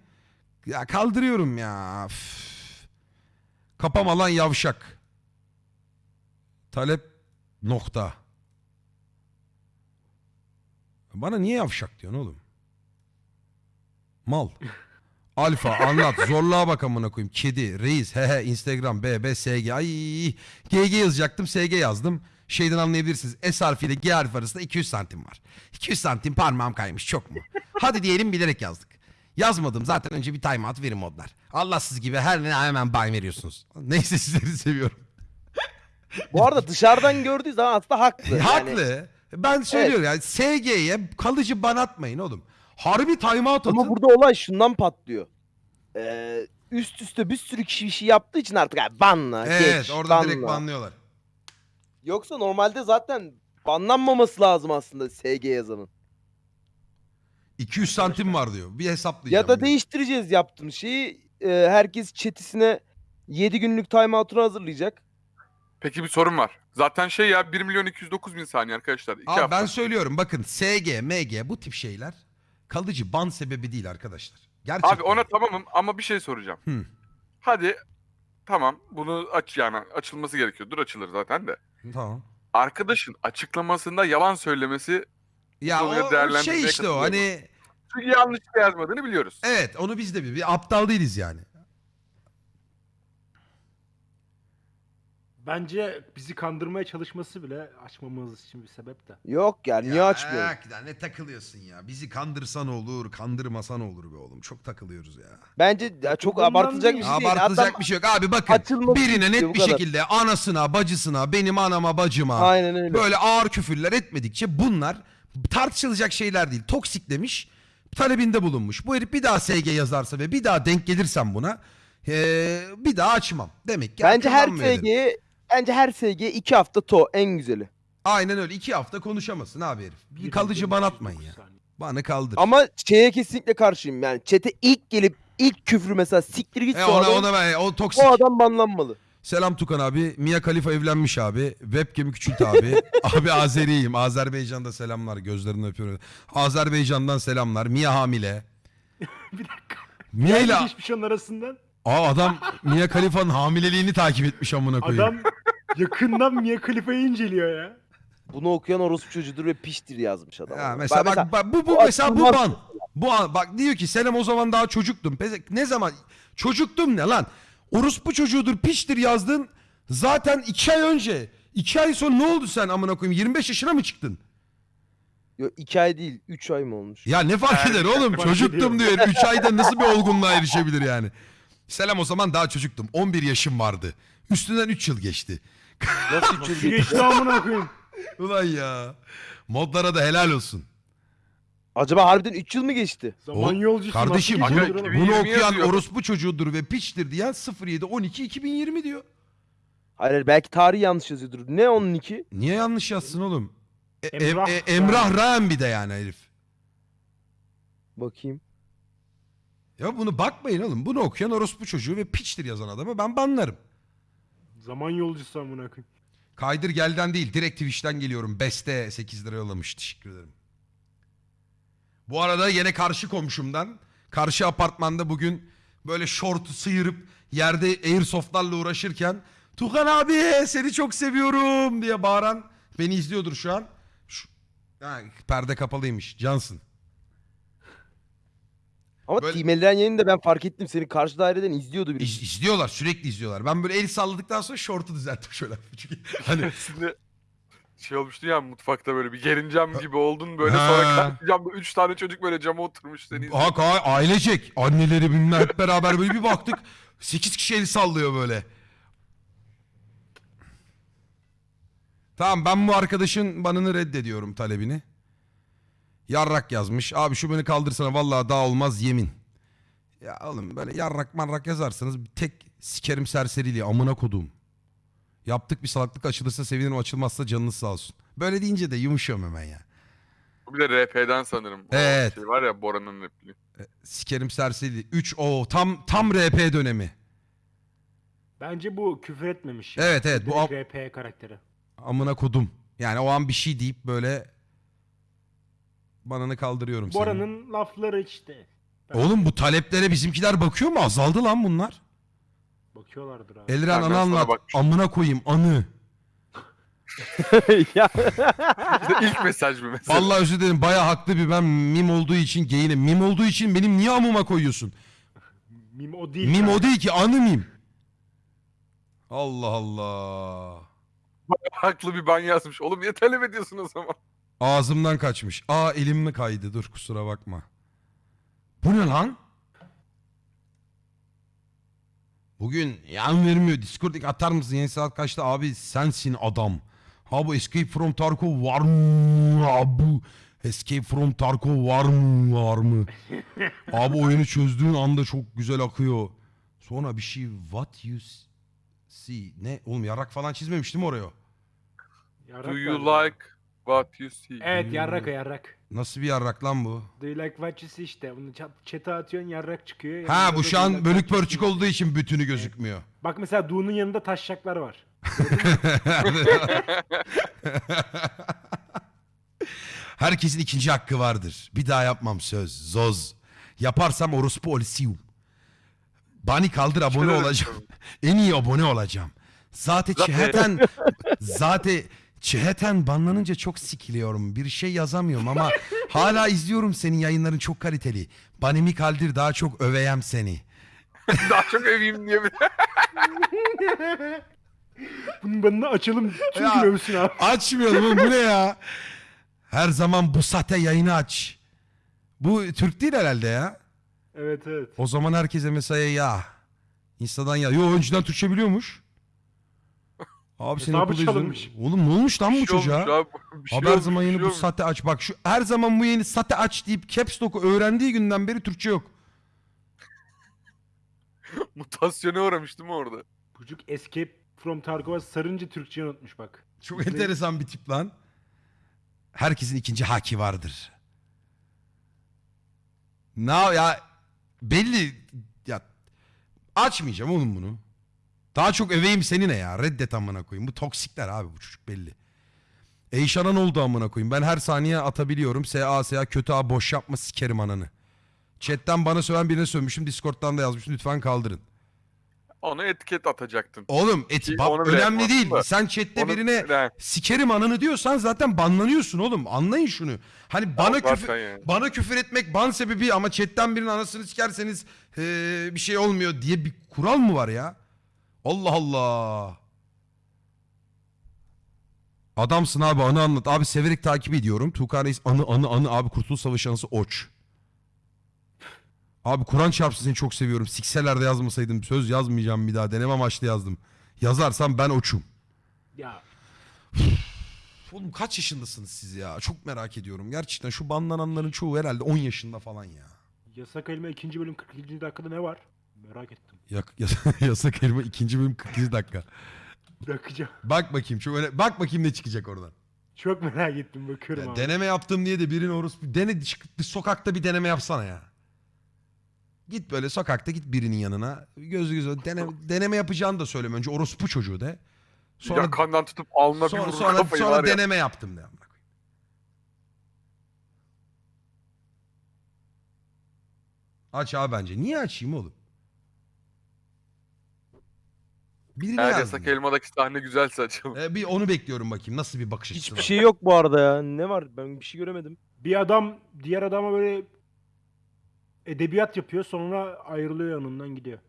Speaker 1: Ya kaldırıyorum ya. Üf. Kapama lan yavşak. Talep nokta. Bana niye yavşak diyorsun oğlum? Mal. Alfa anlat zorluğa bak amına koyayım. Kedi, reis, he he, Instagram, BB, SG. Ay GG yazacaktım SG yazdım. Şeyden anlayabilirsiniz. S harfiyle G harfi arasında 200 santim var. 200 santim parmağım kaymış çok mu? Hadi diyelim bilerek yazdık. Yazmadım zaten önce bir timeout verin modlar. Allahsız gibi her ne hemen bay veriyorsunuz. Neyse sizleri seviyorum.
Speaker 2: Bu arada dışarıdan gördüğü zaman aslında haklı. Yani
Speaker 1: Haklı. Ben söylüyorum yani SG'ye kalıcı ban atmayın oğlum. Harbi timeout atın.
Speaker 2: Ama burada olay şundan patlıyor. Ee, üst üste bir sürü kişi bir şey yaptığı için artık abi banla
Speaker 1: evet
Speaker 2: geç
Speaker 1: orada
Speaker 2: banla.
Speaker 1: direkt banlıyorlar.
Speaker 2: Yoksa normalde zaten banlanmaması lazım aslında SG yazanın.
Speaker 1: 200 santim var diyor. Bir hesaplayacağım.
Speaker 2: Ya da
Speaker 1: diyor.
Speaker 2: değiştireceğiz yaptığım şeyi. Ee, herkes chat'isine 7 günlük timeout'unu hazırlayacak.
Speaker 4: Peki bir sorun var. Zaten şey ya 1 milyon 209 bin saniye arkadaşlar. İki
Speaker 1: Abi
Speaker 4: hafta.
Speaker 1: ben söylüyorum bakın SG, MG bu tip şeyler kalıcı ban sebebi değil arkadaşlar. Gerçekten.
Speaker 4: Abi ona tamamım ama bir şey soracağım.
Speaker 1: Hı.
Speaker 4: Hadi tamam bunu aç yani açılması gerekiyor. Dur açılır zaten de.
Speaker 1: Tamam.
Speaker 4: Arkadaşın açıklamasında yalan söylemesi
Speaker 1: Ya o, şey işte o hani
Speaker 4: çünkü yanlış bir şey yazmadığını biliyoruz.
Speaker 1: evet onu biz de bir, bir aptal değiliz yani.
Speaker 3: Bence bizi kandırmaya çalışması bile açmamamız için bir sebep de.
Speaker 2: Yok ya niye
Speaker 1: Ya,
Speaker 2: açmıyor?
Speaker 1: hakikaten ne takılıyorsun ya. Bizi kandırsan olur, kandırmasan olur be oğlum. Çok takılıyoruz ya.
Speaker 2: Bence ya çok
Speaker 3: Bundan
Speaker 2: abartılacak bir şey değil.
Speaker 1: Abartılacak
Speaker 2: Adam
Speaker 1: bir şey yok. Abi bakın birine
Speaker 2: istiyor,
Speaker 1: net
Speaker 2: bu
Speaker 1: bir
Speaker 2: kadar.
Speaker 1: şekilde anasına, bacısına, benim anama, bacıma
Speaker 2: Aynen öyle.
Speaker 1: böyle ağır küfürler etmedikçe bunlar tartışılacak şeyler değil. Toksik demiş, talebinde bulunmuş. Bu herif bir daha SG yazarsa ve bir daha denk gelirsem buna eee, bir daha açmam. Demek ki
Speaker 2: Bence her
Speaker 1: dedim.
Speaker 2: SG'ye bence her SG 2 hafta to en güzeli.
Speaker 1: Aynen öyle. iki hafta konuşamasın abi herif. Bir kalıcı ban atmayın ya. Bana kaldır.
Speaker 2: Ama şeye kesinlikle karşıyım yani. Chat'e ilk gelip ilk küfrü mesela siktir git
Speaker 1: E, ona,
Speaker 2: adam,
Speaker 1: ona ben, o toksik.
Speaker 2: o adam banlanmalı.
Speaker 1: Selam Tukan abi. Mia Khalifa evlenmiş abi. Webcam'i küçült abi. abi Azeriyim. Azerbaycan'da selamlar. Gözlerini öpüyorum. Azerbaycan'dan selamlar. Mia hamile.
Speaker 3: bir dakika.
Speaker 1: Mia ile...
Speaker 3: Geçmiş onun arasından
Speaker 1: Aa adam Mia Khalifa'nın hamileliğini takip etmiş amına koyayım.
Speaker 3: adam yakından Mia Khalifa'yı inceliyor ya.
Speaker 2: Bunu okuyan orospu çocuğudur ve piştir yazmış adam.
Speaker 1: Ya mesela bak, bak bu bu
Speaker 2: o
Speaker 1: mesela bu ban. Bu an- bak diyor ki Selam o zaman daha çocuktum. Ne zaman çocuktum ne lan? Orospu çocuğudur piştir yazdın. Zaten iki ay önce. iki ay sonra ne oldu sen amına koyayım? 25 yaşına mı çıktın?
Speaker 2: Yo, iki ay değil 3 ay mı olmuş?
Speaker 1: Ya ne fark eder oğlum? Çocuktum diyor. 3 ayda nasıl bir olgunluğa erişebilir yani? Selam o zaman daha çocuktum. 11 yaşım vardı. Üstünden 3 yıl geçti.
Speaker 2: Nasıl 3 yıl geçti?
Speaker 3: geçti amına koyayım.
Speaker 1: Ulan ya. Modlara da helal olsun.
Speaker 2: Acaba harbiden 3 yıl mı geçti?
Speaker 3: Zaman yolcusu.
Speaker 1: Kardeşim
Speaker 3: nasıl
Speaker 1: bunu, bunu
Speaker 4: 2020
Speaker 1: okuyan
Speaker 4: yazıyor.
Speaker 1: orospu çocuğudur ve piçtir diyen 07 12 2020 diyor.
Speaker 2: Hayır hayır, belki tarih yanlış yazıyordur. Ne onun iki?
Speaker 1: Niye yanlış yazsın oğlum? E-
Speaker 3: Emrah
Speaker 1: e- Emrah Rahem bir de yani herif.
Speaker 2: Bakayım.
Speaker 1: Ya bunu bakmayın oğlum. Bunu okuyan orospu çocuğu ve piçtir yazan adamı ben banlarım.
Speaker 3: Zaman yolcusu amına koyayım.
Speaker 1: Kaydır gelden değil direkt Twitch'ten geliyorum. Beste 8 lira yollamış. Teşekkür ederim. Bu arada yine karşı komşumdan karşı apartmanda bugün böyle şortu sıyırıp yerde airsoftlarla uğraşırken Tukan abi seni çok seviyorum diye bağıran beni izliyordur şu an. Şu, ha, perde kapalıymış. Cansın.
Speaker 2: Ama
Speaker 1: Böyle-
Speaker 2: Team Elren yayını da ben fark ettim. Seni karşı daireden izliyordu biri.
Speaker 1: İz- izliyorlar sürekli izliyorlar. Ben böyle el salladıktan sonra şortu düzelttim şöyle. Çünkü hani
Speaker 4: şey olmuştu ya mutfakta böyle bir gerincem gibi oldun böyle sonra
Speaker 1: Ha.
Speaker 4: karşı camda 3 tane çocuk böyle cama oturmuş seni izliyor.
Speaker 1: Hak ha, ailecek. Anneleri bilmem hep beraber böyle bir baktık. 8 kişi el sallıyor böyle. Tamam ben bu arkadaşın banını reddediyorum talebini. Yarrak yazmış. Abi şu beni kaldırsana vallahi daha olmaz yemin. Ya oğlum böyle yarrak marrak yazarsanız bir tek sikerim serseriliği amına kodum. Yaptık bir salaklık açılırsa sevinirim açılmazsa canınız sağ olsun. Böyle deyince de yumuşuyorum hemen ya.
Speaker 4: Bu bir de RP'den sanırım. O
Speaker 1: Evet.
Speaker 4: Şey var ya Bora'nın repliği.
Speaker 1: Sikerim serseriliği. 3 o tam tam RP dönemi.
Speaker 3: Bence bu küfür etmemiş. ya.
Speaker 1: Evet, evet, bu
Speaker 3: Direkt RP karakteri.
Speaker 1: amına kodum. Yani o an bir şey deyip böyle bananı kaldırıyorum senin.
Speaker 3: Bora'nın lafları işte.
Speaker 1: Oğlum bu taleplere bizimkiler bakıyor mu? Azaldı lan bunlar.
Speaker 3: Bakıyorlardır abi.
Speaker 1: Elren
Speaker 4: Ben
Speaker 1: anı anlat. Amına koyayım anı.
Speaker 2: ya.
Speaker 4: İlk mesaj mı mesela?
Speaker 1: Vallahi özür dilerim baya haklı bir ben mim olduğu için geyinim. Mim olduğu için benim niye amıma koyuyorsun?
Speaker 3: Mim o değil.
Speaker 1: Mim
Speaker 3: kanka.
Speaker 1: o değil ki anı mim. Allah Allah.
Speaker 4: Haklı bir ban yazmış. Oğlum niye talep ediyorsun o zaman?
Speaker 1: Ağzımdan kaçmış. Aa elim mi kaydı? Dur kusura bakma. Bu ne lan? Bugün yan vermiyor. Discord'daki atar mısın? Yeni saat kaçta? Abi sensin adam. Ha bu Escape from Tarkov var mı? Abi Escape from Tarkov var mı? Var mı? Abi oyunu çözdüğün anda çok güzel akıyor. Sonra bir şey what you see. Ne? Oğlum yarak falan çizmemiştim oraya.
Speaker 3: Yarrak
Speaker 4: Do you
Speaker 3: galiba.
Speaker 4: like what you see?
Speaker 3: Evet yarrak o yarrak.
Speaker 1: Nasıl bir yarrak lan bu?
Speaker 3: Do you like what you see işte. Bunu chat'e atıyorsun yarrak çıkıyor.
Speaker 1: Ha
Speaker 3: Yanında
Speaker 1: bu
Speaker 3: da
Speaker 1: şu
Speaker 3: do you
Speaker 1: an
Speaker 3: like
Speaker 1: bölük
Speaker 3: what you
Speaker 1: pörçük
Speaker 3: see.
Speaker 1: olduğu için bütünü gözükmüyor.
Speaker 3: Bak mesela Du'nun yanında taşşaklar var.
Speaker 1: Herkesin ikinci hakkı vardır. Bir daha yapmam söz. Zoz. Yaparsam orospu olisiyum. Bani kaldır abone olacağım. en iyi abone olacağım. Zaten
Speaker 4: Zaten-
Speaker 1: çeheten zaten çeheten banlanınca çok sikiliyorum. Bir şey yazamıyorum ama hala izliyorum senin yayınların çok kaliteli. Banimi kaldır daha çok öveyem seni.
Speaker 4: Daha çok öveyim diye bir
Speaker 3: Bunun banını açalım. Çünkü
Speaker 1: Ya.
Speaker 3: övsün abi.
Speaker 1: Açmıyorum oğlum bu ne ya? Her zaman bu sahte yayını aç. Bu Türk değil herhalde ya.
Speaker 3: Evet evet.
Speaker 1: O zaman herkese mesaya ya. Insta'dan ya. Yo önceden Türkçe biliyormuş. Abi seni
Speaker 3: Hesabı
Speaker 1: okulda. Oğlum ne olmuş lan bu
Speaker 4: şey
Speaker 1: çocuğa?
Speaker 4: şey
Speaker 1: Haber zaman yeni
Speaker 4: şey
Speaker 1: bu sahte aç. Bak şu her zaman bu yeni sahte aç deyip caps lock'u öğrendiği günden beri Türkçe yok.
Speaker 4: Mutasyona uğramış değil mi orada?
Speaker 3: Çocuk Escape from Tarkov'a sarınca Türkçeyi unutmuş bak.
Speaker 1: Çok
Speaker 3: Zıplayıp-
Speaker 1: enteresan bir tip lan. Herkesin ikinci haki vardır. Ne ya belli ya açmayacağım oğlum bunu. Daha çok öveyim seni ne ya reddet amına koyayım. Bu toksikler abi bu çocuk belli. Eyşan'a ne oldu amına koyayım? Ben her saniye atabiliyorum. SA SA kötü abi boş yapma sikerim ananı. Chatten bana söven birine sövmüşüm. Discord'dan da yazmışım. Lütfen kaldırın.
Speaker 4: Ona etiket atacaktın.
Speaker 1: Oğlum et, bak,
Speaker 4: onu bile
Speaker 1: önemli
Speaker 4: yapmazsın
Speaker 1: değil.
Speaker 4: da.
Speaker 1: Sen chatte
Speaker 4: Onu-
Speaker 1: birine
Speaker 4: Ne?
Speaker 1: sikerim ananı diyorsan zaten banlanıyorsun oğlum. Anlayın şunu. Hani bana
Speaker 4: Zaten
Speaker 1: küfür
Speaker 4: yani.
Speaker 1: bana küfür etmek ban sebebi ama chatten birinin anasını sikerseniz eee, bir şey olmuyor diye bir kural mı var ya? Allah Allah. Adamsın abi anı anlat. Abi severek takip ediyorum. Tuğkan Reis anı anı anı abi Kurtuluş Savaşı anısı oç. Abi Kur'an çarpsın seni çok seviyorum. Sikseler de yazmasaydım söz yazmayacağım bir daha. Deneme amaçlı yazdım. Yazarsam ben oçum.
Speaker 3: Ya
Speaker 1: Oğlum kaç yaşındasınız siz ya? Çok merak ediyorum. Gerçekten şu banlananların çoğu herhalde 10 yaşında falan ya.
Speaker 3: yasak elma ikinci bölüm 42. dakikada ne var? Merak ettim.
Speaker 1: Yak, yas- yasak elma ikinci bölüm 47 dakika.
Speaker 3: Bakacağım.
Speaker 1: Bak bakayım çok öyle bak bakayım ne çıkacak oradan.
Speaker 3: Çok merak ettim bakıyorum
Speaker 1: Ya
Speaker 3: abi.
Speaker 1: deneme yaptım diye de birinin orospu dene bir sokakta bir deneme yapsana ya. Git böyle sokakta git birinin yanına. Gözü gözü deneme, deneme yapacağını da söyleme önce orospu çocuğu de. Sonra
Speaker 4: Yakandan tutup alnına bir
Speaker 1: sonra,
Speaker 4: vurur
Speaker 1: sonra,
Speaker 4: kafayı
Speaker 1: sonra
Speaker 4: var ya.
Speaker 1: deneme yaptım de. amına koyayım. Aç abi bence. Niye açayım oğlum? Birini
Speaker 4: Eğer
Speaker 1: yazdım
Speaker 4: yasak
Speaker 1: ya.
Speaker 4: elmadaki sahne güzelse açalım.
Speaker 1: Ee, bir onu bekliyorum bakayım. Nasıl bir bakış açısı
Speaker 2: Hiçbir
Speaker 1: var.
Speaker 2: şey yok bu arada ya. Ne var? Ben bir şey göremedim.
Speaker 3: Bir adam diğer adama böyle edebiyat yapıyor sonra ayrılıyor yanından gidiyor.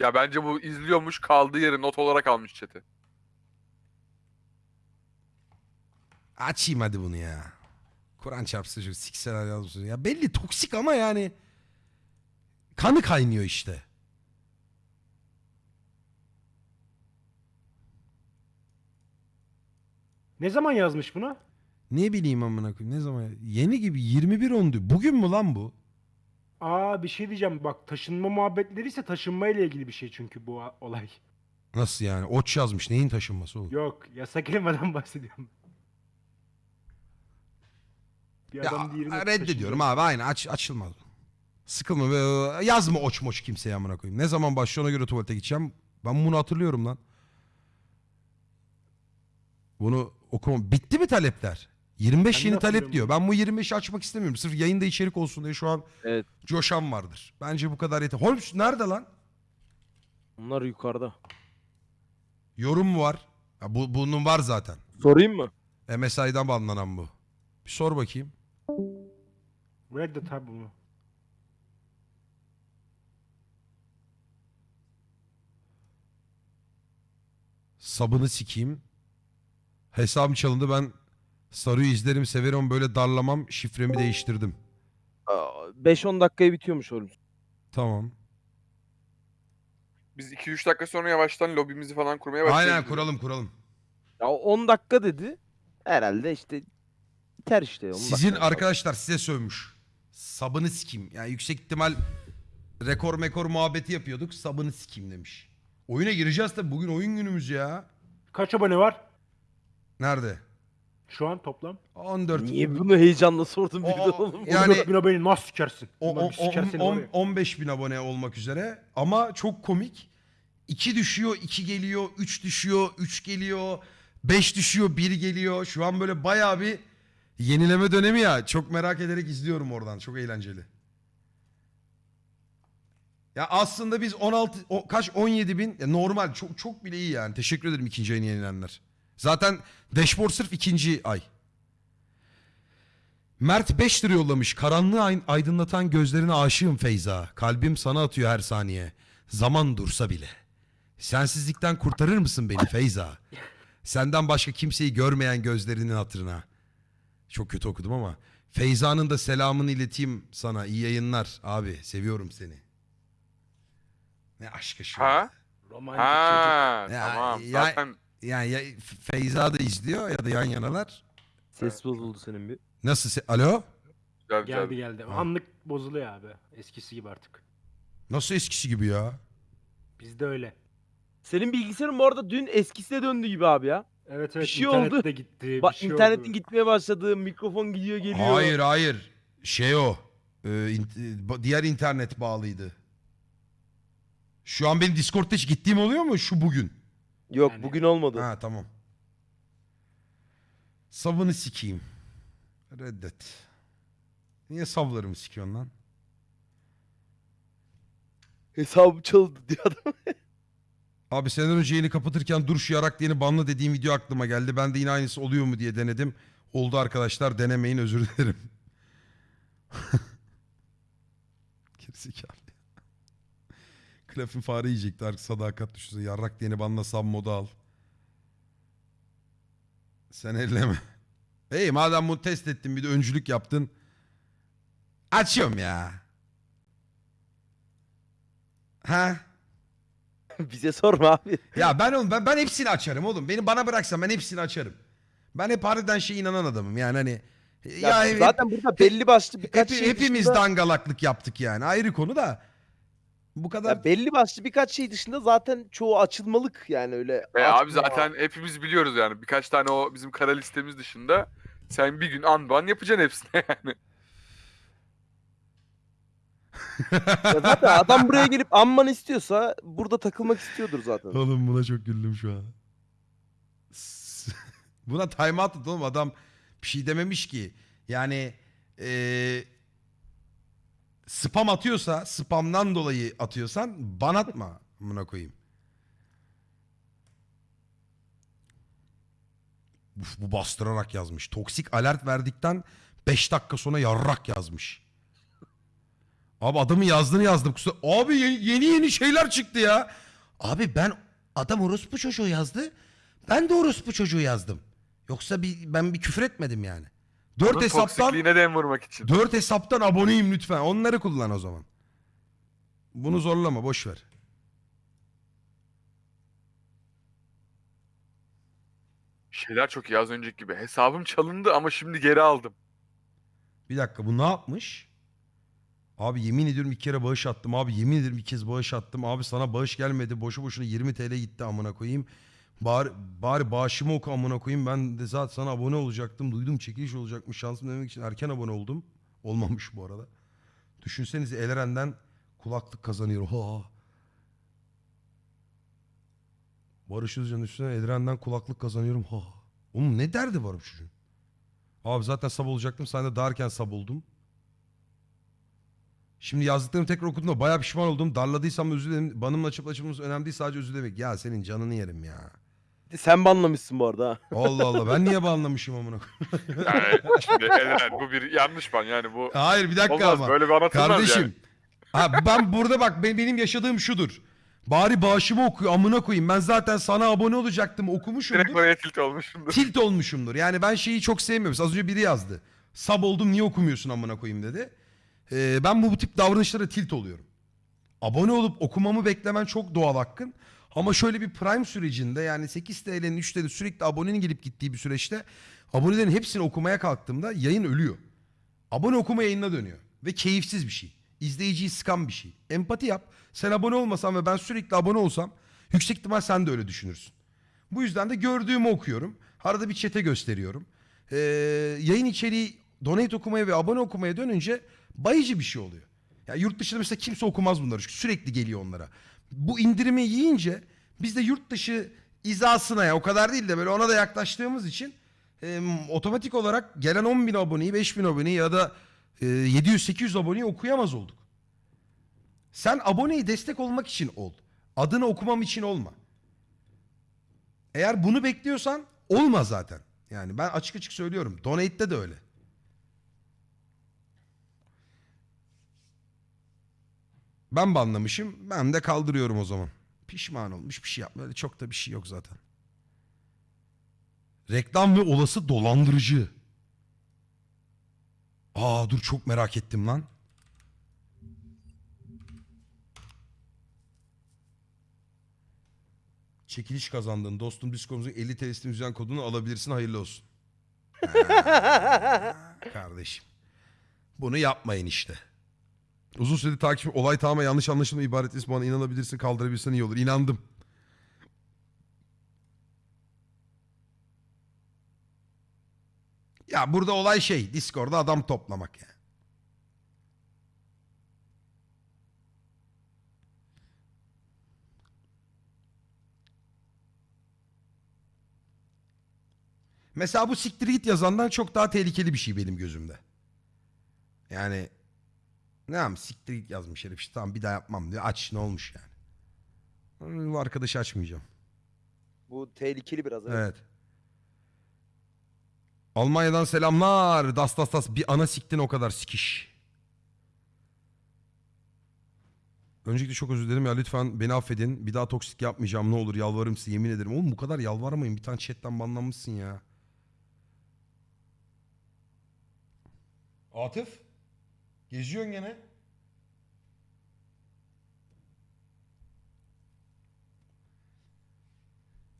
Speaker 4: Ya bence bu izliyormuş kaldığı yeri not olarak almış chat'i.
Speaker 1: Açayım hadi bunu ya. Kur'an çarpsın şu sikseler yazmışsın. Ya belli toksik ama yani kanı kaynıyor işte.
Speaker 3: Ne zaman yazmış bunu?
Speaker 1: Ne bileyim amına koyayım ne zaman yeni gibi 21 ondu. Bugün mü lan bu?
Speaker 3: Aa bir şey diyeceğim bak taşınma muhabbetleri ise taşınma ile ilgili bir şey çünkü bu a- olay.
Speaker 1: Nasıl yani? Oç yazmış. Neyin taşınması oğlum?
Speaker 3: Yok yasak kelimeden bahsediyorum. Bir
Speaker 1: Ya
Speaker 3: adam diğerine
Speaker 1: reddediyorum
Speaker 3: taşınıyor.
Speaker 1: abi aynı aç, açılmaz. Sıkılma be, yazma oç moç kimseye amına koyayım. Ne zaman başlıyor ona göre tuvalete gideceğim. Ben bunu hatırlıyorum lan. Bunu okuma. Bitti mi talepler? 25
Speaker 3: Ben de
Speaker 1: yeni talep
Speaker 3: hatırlıyorum.
Speaker 1: diyor. Ben bu 25'i açmak istemiyorum. Sırf yayında içerik olsun diye şu an
Speaker 2: Evet.
Speaker 1: coşan vardır. Bence bu kadar yeter. Holmes nerede lan?
Speaker 2: Onlar yukarıda.
Speaker 1: Yorum mu var? Ya bu, bunun var zaten.
Speaker 2: Sorayım mı?
Speaker 1: MSI'dan banlanan bu. Bir sor bakayım.
Speaker 3: Reddet abi bunu.
Speaker 1: Sabını sikeyim. Hesabım çalındı ben Saru'yu izlerim severim böyle darlamam şifremi değiştirdim.
Speaker 2: Aa, 5-10 dakikaya bitiyormuş oğlum.
Speaker 1: Tamam.
Speaker 4: Biz 2-3 dakika sonra yavaştan lobimizi falan kurmaya başlayabiliriz.
Speaker 1: Aynen kuralım kuralım.
Speaker 2: Ya 10 dakika dedi. Herhalde işte biter işte. 10
Speaker 1: Sizin
Speaker 2: dakika.
Speaker 1: arkadaşlar size sövmüş. Sabını sikeyim. Yani yüksek ihtimal rekor mekor muhabbeti yapıyorduk. Sabını sikeyim demiş. Oyuna gireceğiz tabi bugün oyun günümüz ya.
Speaker 3: Kaç abone var?
Speaker 1: Nerede?
Speaker 3: Şu an toplam.
Speaker 1: 14.
Speaker 2: Niye bunu heyecanla sordun birden
Speaker 1: o-
Speaker 2: oğlum?
Speaker 1: Yani-
Speaker 3: 14 bin abone nasıl sikersin?
Speaker 1: O,
Speaker 3: Ulan
Speaker 1: o,
Speaker 3: bir siker seni
Speaker 1: on-
Speaker 3: var ya.
Speaker 1: 15 bin abone olmak üzere ama çok komik. 2 düşüyor, 2 geliyor, 3 düşüyor, 3 geliyor, 5 düşüyor, 1 geliyor. Şu an böyle bayağı bir yenileme dönemi ya. Çok merak ederek izliyorum oradan. Çok eğlenceli. Ya aslında biz 16 o, kaç 17 bin ya normal çok çok bile iyi yani. Teşekkür ederim ikinci ayını yenilenler. Zaten dashboard sırf ikinci ay. Mert 5 lira yollamış. Karanlığı aydınlatan gözlerine aşığım Feyza. Kalbim sana atıyor her saniye. Zaman dursa bile. Sensizlikten kurtarır mısın beni Feyza? Senden başka kimseyi görmeyen gözlerinin hatırına. Çok kötü okudum ama. Feyza'nın da selamını ileteyim sana. İyi yayınlar abi. Seviyorum seni. Ne aşkı şu.
Speaker 4: Ha?
Speaker 3: Romantik çocuk.
Speaker 4: Ha
Speaker 1: Ya-
Speaker 4: tamam.
Speaker 1: ya-
Speaker 4: Zaten
Speaker 1: Yani ya Feyza da izliyor ya da yan yanalar.
Speaker 2: Ses bozuldu senin bir.
Speaker 1: Nasıl? se- Alo?
Speaker 4: güzel
Speaker 3: Geldi
Speaker 4: güzel.
Speaker 3: geldi.
Speaker 1: Ha.
Speaker 3: Anlık bozuluyor abi. Eskisi gibi artık.
Speaker 1: Nasıl eskisi gibi ya?
Speaker 3: Bizde öyle.
Speaker 2: Senin bilgisayarın bu arada dün eskisine döndü gibi abi ya.
Speaker 3: Evet evet.
Speaker 2: şey
Speaker 3: internet
Speaker 2: oldu.
Speaker 3: de gitti.
Speaker 2: Bak
Speaker 3: bir şey
Speaker 2: internetin
Speaker 3: oldu.
Speaker 2: gitmeye başladı, mikrofon gidiyor geliyor.
Speaker 1: Hayır hayır. Şey o. e, in- ba- diğer internet bağlıydı. Şu an benim Discord'da hiç gittiğim oluyor mu şu bugün?
Speaker 2: Yok
Speaker 3: Yani-
Speaker 2: bugün olmadı.
Speaker 1: Ha tamam. Savını sikeyim. Reddet. Niye savlarımı sikiyorsun lan?
Speaker 2: Hesabım çalındı diyor adam.
Speaker 1: Abi senden önce yayını kapatırken dur şu yarak diyeni banla dediğim video aklıma geldi. Ben de yine aynısı oluyor mu diye denedim. Oldu arkadaşlar denemeyin özür dilerim. Gerizekalı. Klafın fare yiyecekti artık sadakat düşünsene. Yarrak diyeni banla sub modu al. Sen elleme. Hey madem bunu test ettin bir de öncülük yaptın. Açıyorum ya. Ha?
Speaker 2: Bize sorma abi.
Speaker 1: Ya ben oğlum ben, ben hepsini açarım oğlum. Beni bana bıraksan ben hepsini açarım. Ben hep harbiden şey inanan adamım yani hani. Ya,
Speaker 2: Ya,
Speaker 1: hep-
Speaker 2: zaten burada belli başlı birkaç
Speaker 1: hep-
Speaker 2: şey
Speaker 1: hepimiz
Speaker 2: dışında,
Speaker 1: dangalaklık yaptık yani. Ayrı konu da. Bu kadar
Speaker 2: ya belli başlı birkaç şey dışında zaten çoğu açılmalık yani öyle.
Speaker 4: E abi
Speaker 2: açma.
Speaker 4: zaten hepimiz biliyoruz yani. Birkaç tane o bizim kara listemiz dışında sen bir gün anban yapacaksın hepsine yani.
Speaker 2: Ya zaten adam buraya gelip amman istiyorsa burada takılmak istiyordur zaten.
Speaker 1: Oğlum buna çok güldüm şu an. S- buna time out at oğlum adam bir şey dememiş ki. Yani eee, spam atıyorsa spamdan dolayı atıyorsan ban atma buna koyayım. Uf, bu bastırarak yazmış. Toksik alert verdikten 5 dakika sonra yarrak yazmış. Abi adamın yazdığını yazdım. Kusura... Abi ye- yeni yeni şeyler çıktı ya. Abi ben adam orospu çocuğu yazdı. Ben de orospu çocuğu yazdım. Yoksa bir, ben bir küfür etmedim yani. Dört
Speaker 4: Onun
Speaker 1: hesaptan
Speaker 4: toksikliğine dem vurmak için.
Speaker 1: dört hesaptan aboneyim lütfen. Onları kullan o zaman. Bunu zorlama boş ver.
Speaker 4: Şeyler çok iyi az önceki gibi. Hesabım çalındı ama şimdi geri aldım.
Speaker 1: Bir dakika bu ne yapmış? Abi yemin ediyorum iki kere bağış attım. Abi yemin ederim bir kez bağış attım. Abi sana bağış gelmedi. Boşu boşuna 20 TL gitti amına koyayım. Bari, bari bağışımı oku amına koyayım. Ben de zaten sana abone olacaktım. Duydum çekiliş olacakmış. Şansım demek için erken abone oldum. Olmamış bu arada. Düşünsenize Eleren'den kulaklık kazanıyorum. Ha. Barış Özcan üstüne Eleren'den kulaklık kazanıyorum. Ha. Oğlum ne derdi var bu çocuğun? Abi zaten sab olacaktım. Sen de daha erken sab oldum. Şimdi yazdıklarımı tekrar okuduğumda bayağı pişman oldum. Darladıysam özür dilerim. Banımla açıp önemli değil. Sadece özür dilemek. Ya senin canını yerim ya.
Speaker 2: Sen banlamışsın bu arada ha.
Speaker 1: Allah Allah. Ben niye banlamışım amına koyayım?
Speaker 4: Yani şimdi Eren bu bir yanlış ban yani bu
Speaker 1: Hayır bir dakika
Speaker 4: olmaz
Speaker 1: ama.
Speaker 4: böyle bir anlatılmaz
Speaker 1: Kardeşim.
Speaker 4: yani.
Speaker 1: Ha, ben burada bak ben- benim yaşadığım şudur. Bari bağışımı okuyor amına koyayım. Ben zaten sana abone olacaktım
Speaker 4: Direkt
Speaker 1: okumuşumdur.
Speaker 4: oraya tilt olmuşumdur.
Speaker 1: Tilt olmuşumdur. Yani ben şeyi çok sevmiyorum. Az önce biri yazdı. Sab oldum niye okumuyorsun amına koyayım dedi. Ee, ben bu, bu tip davranışlara tilt oluyorum. Abone olup okumamı beklemen çok doğal hakkın. Ama şöyle bir prime sürecinde yani 8 TL'nin 3 TL sürekli abonenin gelip gittiği bir süreçte abonelerin hepsini okumaya kalktığımda yayın ölüyor. Abone okuma yayınına dönüyor. Ve keyifsiz bir şey. İzleyiciyi sıkan bir şey. Empati yap. Sen abone olmasan ve ben sürekli abone olsam yüksek ihtimal sen de öyle düşünürsün. Bu yüzden de gördüğümü okuyorum. Arada bir çete gösteriyorum. Ee, yayın içeriği donate okumaya ve abone okumaya dönünce bayıcı bir şey oluyor. Ya yurt dışında mesela kimse okumaz bunları çünkü sürekli geliyor onlara. Bu indirimi yiyince biz de yurt dışı izasına ya o kadar değil de böyle ona da yaklaştığımız için e, otomatik olarak gelen 10 bin aboneyi 5 bin aboneyi ya da e, 700-800 aboneyi okuyamaz olduk. Sen aboneyi destek olmak için ol. Adını okumam için olma. Eğer bunu bekliyorsan olma zaten. Yani ben açık açık söylüyorum. Donate'de de öyle. Ben banlamışım. Ben de kaldırıyorum o zaman. Pişman olmuş bir şey yapma. Öyle çok da bir şey yok zaten. Reklam ve olası dolandırıcı. Aa dur çok merak ettim lan. Çekiliş kazandın. Dostum Discord'umuzun 50 TL'sini üzen kodunu alabilirsin. Hayırlı olsun. Ha, Kardeşim. Bunu yapmayın işte. Uzun süredir takip olay tamamen yanlış anlaşılma ibaret bana inanabilirsin kaldırabilirsen iyi olur. İnandım. Ya burada olay şey Discord'da adam toplamak ya. Mesela bu siktir git yazandan çok daha tehlikeli bir şey benim gözümde. Yani ne yapayım siktir git yazmış herif işte tamam bir daha yapmam diyor. Aç ne olmuş yani. Bu arkadaşı açmayacağım.
Speaker 2: Bu tehlikeli biraz. Evet.
Speaker 1: Evet. Almanya'dan selamlar. Das das das bir ana siktin o kadar sikiş. Öncelikle çok özür dilerim ya lütfen beni affedin. Bir daha toksik yapmayacağım ne olur yalvarırım size yemin ederim. Oğlum bu kadar yalvarmayın bir tane chatten banlanmışsın ya. Atıf. Geziyorsun gene.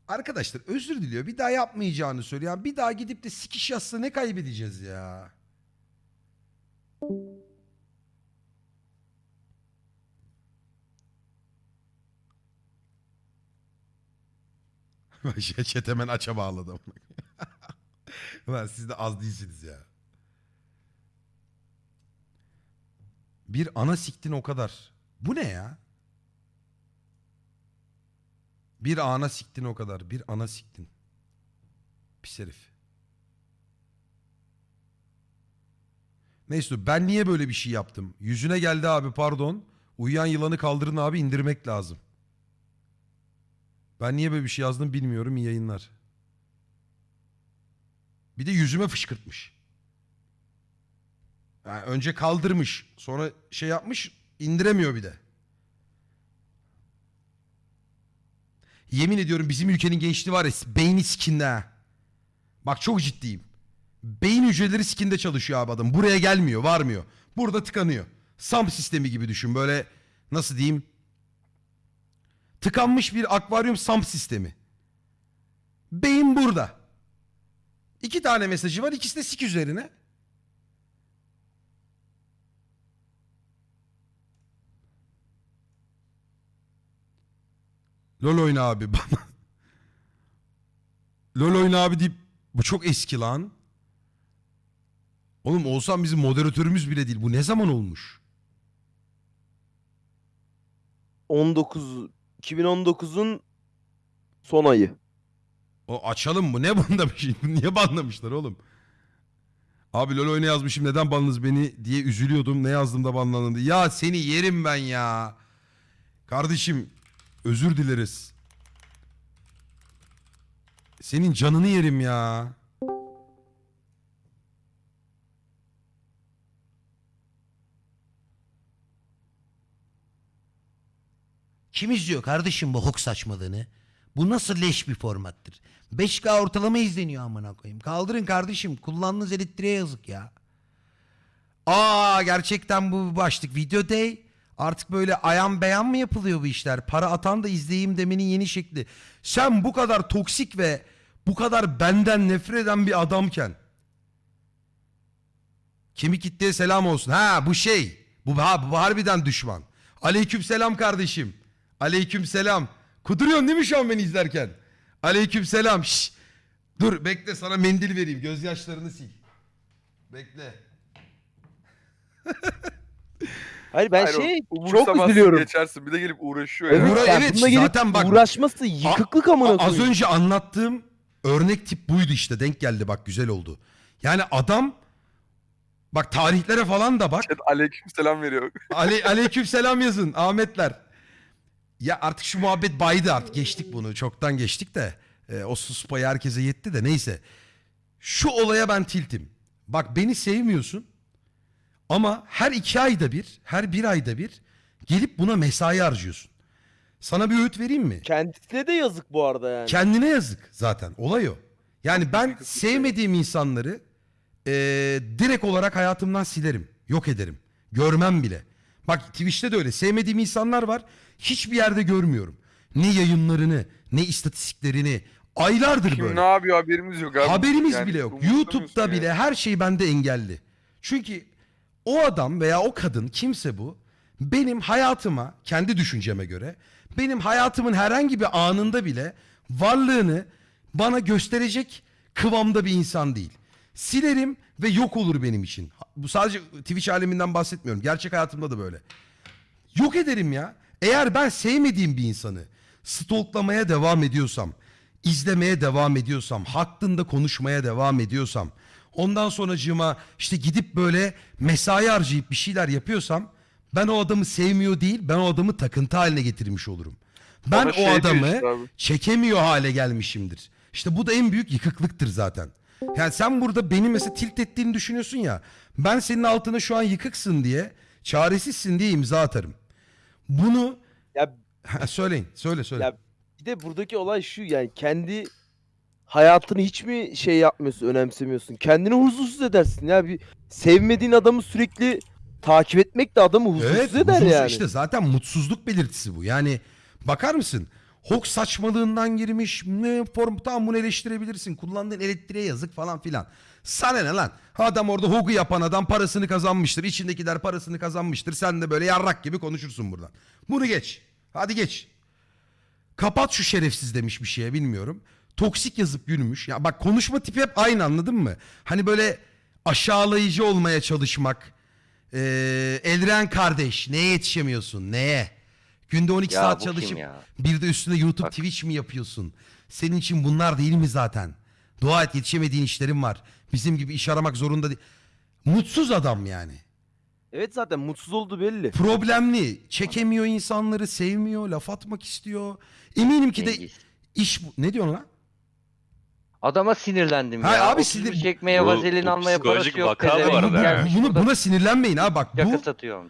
Speaker 1: Arkadaşlar özür diliyor. Bir daha yapmayacağını söylüyor. Bir daha gidip de sikiş yazsa ne kaybedeceğiz ya? Şey, Chat hemen aça bağladım. Ulan siz de az değilsiniz ya. Bir ana siktin o kadar. Bu ne ya? Bir ana siktin o kadar. Bir ana siktin. Pis herif. Neyse ben niye böyle bir şey yaptım? Yüzüne geldi abi pardon. Uyuyan yılanı kaldırın abi indirmek lazım. Ben niye böyle bir şey yazdım bilmiyorum. İyi yayınlar. Bir de yüzüme fışkırtmış. Yani önce kaldırmış. Sonra şey yapmış indiremiyor bir de. Yemin ediyorum bizim ülkenin gençliği var ya beyni sikinde ha. Bak çok ciddiyim. Beyin hücreleri sikinde çalışıyor abi adam. Buraya gelmiyor, varmıyor. Burada tıkanıyor. SAM sistemi gibi düşün. Böyle nasıl diyeyim? Tıkanmış bir akvaryum SAM sistemi. Beyin burada. İki tane mesajı var. İkisi de sik üzerine. LOL oyna abi bana. LOL oyna abi deyip bu çok eski lan. Oğlum olsam bizim moderatörümüz bile değil. Bu ne zaman olmuş?
Speaker 2: 19 2019'un son ayı.
Speaker 1: O açalım mı? Ne bunda bir şey? Niye banlamışlar oğlum? Abi LoL oyna yazmışım neden banladınız beni diye üzülüyordum. Ne yazdım da banlandı. Ya seni yerim ben ya. Kardeşim özür dileriz. Senin canını yerim ya.
Speaker 5: Kim izliyor kardeşim bu hok saçmalığını? Bu nasıl leş bir formattır? 5K ortalama izleniyor amına koyayım. Kaldırın kardeşim. Kullandığınız elektriğe yazık ya. Aa gerçekten bu başlık. Video day. Artık böyle ayan beyan mı yapılıyor bu işler? Para atan da izleyeyim demenin yeni şekli. Sen bu kadar toksik ve bu kadar benden nefret eden bir adamken kemik kitleye selam olsun. Ha bu şey. Bu, ha, bu harbiden düşman. Aleyküm selam kardeşim. Aleyküm selam. Kuduruyorsun değil mi şu an beni izlerken? Aleyküm selam. Şş. Dur bekle sana mendil vereyim. Gözyaşlarını sil. Bekle.
Speaker 2: Hayır ben
Speaker 4: Hayır,
Speaker 2: şey çok
Speaker 4: umursamazsın,
Speaker 2: üzülüyorum.
Speaker 4: Geçersin bir de gelip uğraşıyor ya.
Speaker 2: Evet,
Speaker 1: Uğra-
Speaker 2: yani
Speaker 1: evet,
Speaker 2: bununla gelip
Speaker 1: zaten bak-
Speaker 2: uğraşması yıkıklık amına
Speaker 1: Az
Speaker 2: koyayım.
Speaker 1: önce anlattığım örnek tip buydu işte. Denk geldi bak güzel oldu. Yani adam bak tarihlere falan da bak.
Speaker 4: Chat aleyküm selam veriyor.
Speaker 1: Ale aleyküm selam yazın Ahmetler. Ya artık şu muhabbet baydı artık geçtik bunu çoktan geçtik de e, o sus payı herkese yetti de neyse. Şu olaya ben tiltim. Bak beni sevmiyorsun ama her iki ayda bir her bir ayda bir gelip buna mesai harcıyorsun. Sana bir öğüt vereyim mi?
Speaker 2: Kendisine de yazık bu arada yani.
Speaker 1: Kendine yazık zaten olay o. Yani ben sevmediğim insanları e, direkt olarak hayatımdan silerim. Yok ederim. Görmem bile. Bak Twitch'te de öyle. Sevmediğim insanlar var. Hiçbir yerde görmüyorum. Ne yayınlarını, ne istatistiklerini. Aylardır
Speaker 4: Kim
Speaker 1: böyle.
Speaker 4: ne yapıyor haberimiz yok abi.
Speaker 1: Haberimiz
Speaker 4: Yani
Speaker 1: bile yok.
Speaker 4: umursamıyorsun
Speaker 1: YouTube'da
Speaker 4: ya.
Speaker 1: bile her şey bende engelli. Çünkü o adam veya o kadın kimse bu benim hayatıma kendi düşünceme göre benim hayatımın herhangi bir anında bile varlığını bana gösterecek kıvamda bir insan değil. Silerim ve yok olur benim için. Bu sadece Twitch aleminden bahsetmiyorum. Gerçek hayatımda da böyle. Yok ederim ya. Eğer ben sevmediğim bir insanı stalklamaya devam ediyorsam, izlemeye devam ediyorsam, hakkında konuşmaya devam ediyorsam, ondan sonracığıma işte gidip böyle mesai harcayıp bir şeyler yapıyorsam ben o adamı sevmiyor değil, ben o adamı takıntı haline getirmiş olurum. Ben o
Speaker 4: şey
Speaker 1: adamı
Speaker 4: işte
Speaker 1: çekemiyor hale gelmişimdir. İşte bu da en büyük yıkıklıktır zaten. Yani sen burada beni mesela tilt ettiğini düşünüyorsun ya. Ben senin altına şu an yıkıksın diye, çaresizsin diye imza atarım. Bunu
Speaker 2: Ya
Speaker 1: söyleyin, söyle söyle.
Speaker 2: Ya bir de buradaki olay şu yani kendi hayatını hiç mi şey yapmıyorsun, önemsemiyorsun? Kendini huzursuz edersin ya bir sevmediğin adamı sürekli takip etmek de adamı huzursuz
Speaker 1: evet,
Speaker 2: eder
Speaker 1: huzursuz-
Speaker 2: yani.
Speaker 1: işte zaten mutsuzluk belirtisi bu. Yani bakar mısın? Hok saçmalığından girmiş. Ne form tamam bunu eleştirebilirsin. Kullandığın elektriğe yazık falan filan. Sana ne lan? Adam orada hogu yapan adam parasını kazanmıştır. İçindekiler parasını kazanmıştır. Sen de böyle yarrak gibi konuşursun buradan. Bunu geç. Hadi geç. Kapat şu şerefsiz demiş bir şeye bilmiyorum. Toksik yazıp gülmüş. Ya bak konuşma tipi hep aynı anladın mı? Hani böyle aşağılayıcı olmaya çalışmak. Ee, Elren kardeş neye yetişemiyorsun neye? Günde 12
Speaker 6: Ya
Speaker 1: saat
Speaker 6: bu kim
Speaker 1: çalışıp
Speaker 6: ya?
Speaker 1: bir de üstüne YouTube
Speaker 6: Bak.
Speaker 1: Twitch mi yapıyorsun? Senin için bunlar değil mi zaten? Dua et yetişemediğin işlerin var. Bizim gibi iş aramak zorunda değil. Mutsuz adam yani.
Speaker 2: Evet zaten mutsuz olduğu belli.
Speaker 1: Problemli. Çekemiyor insanları, sevmiyor, laf atmak istiyor. Eminim ki de
Speaker 6: Cengiz.
Speaker 1: iş. Ne diyorsun lan?
Speaker 6: Adama sinirlendim
Speaker 1: Ha,
Speaker 6: ya.
Speaker 1: abi sinir-
Speaker 6: çekmeye
Speaker 7: Bu-
Speaker 6: vazelin
Speaker 7: bu
Speaker 6: almaya parası yok.
Speaker 7: vaka bu arada.
Speaker 1: Bunu, buna sinirlenmeyin ha bak. Bu,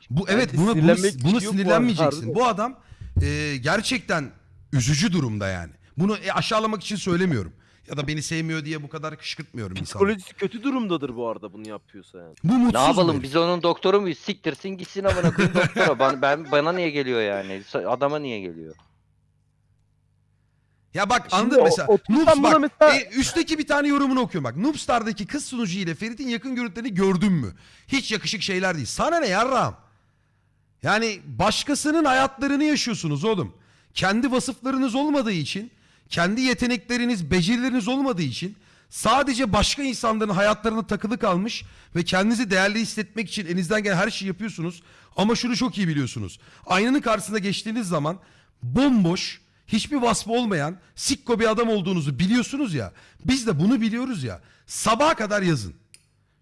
Speaker 1: bu evet buna, bunu,
Speaker 2: sinirlenmek
Speaker 1: bunu
Speaker 2: bu
Speaker 1: sinirlenmeyeceksin.
Speaker 2: harbiden.
Speaker 1: Bu adam e, gerçekten üzücü durumda yani. Bunu e, aşağılamak için söylemiyorum. Ya da beni sevmiyor diye bu kadar kışkırtmıyorum insanı.
Speaker 2: Psikolojisi kötü durumdadır bu arada bunu yapıyorsa yani.
Speaker 1: Bu mutsuz
Speaker 6: Ne yapalım
Speaker 1: bir
Speaker 6: biz onun doktoru muyuz? Siktirsin gitsin amına koyayım doktora. Ben, ben bana niye geliyor yani? Adama niye geliyor?
Speaker 1: Ya bak
Speaker 2: Şimdi
Speaker 1: anladın
Speaker 2: o-
Speaker 1: mesela.
Speaker 2: otursam
Speaker 1: Noobs
Speaker 2: buna
Speaker 1: bak
Speaker 2: mesela-
Speaker 1: e, üstteki bir tane yorumunu okuyorum bak. Noobstar'daki kız sunucu ile Ferit'in yakın görüntülerini gördün mü? Hiç yakışık şeyler değil. Sana ne yarram? Yani başkasının hayatlarını yaşıyorsunuz oğlum. Kendi vasıflarınız olmadığı için, kendi yetenekleriniz, becerileriniz olmadığı için sadece başka insanların hayatlarına takılı kalmış ve kendinizi değerli hissetmek için elinizden gelen her şeyi yapıyorsunuz. Ama şunu çok iyi biliyorsunuz. Aynanın karşısına geçtiğiniz zaman bomboş, hiçbir vasfı olmayan, sikko bir adam olduğunuzu biliyorsunuz ya. Biz de bunu biliyoruz ya. Sabaha kadar yazın.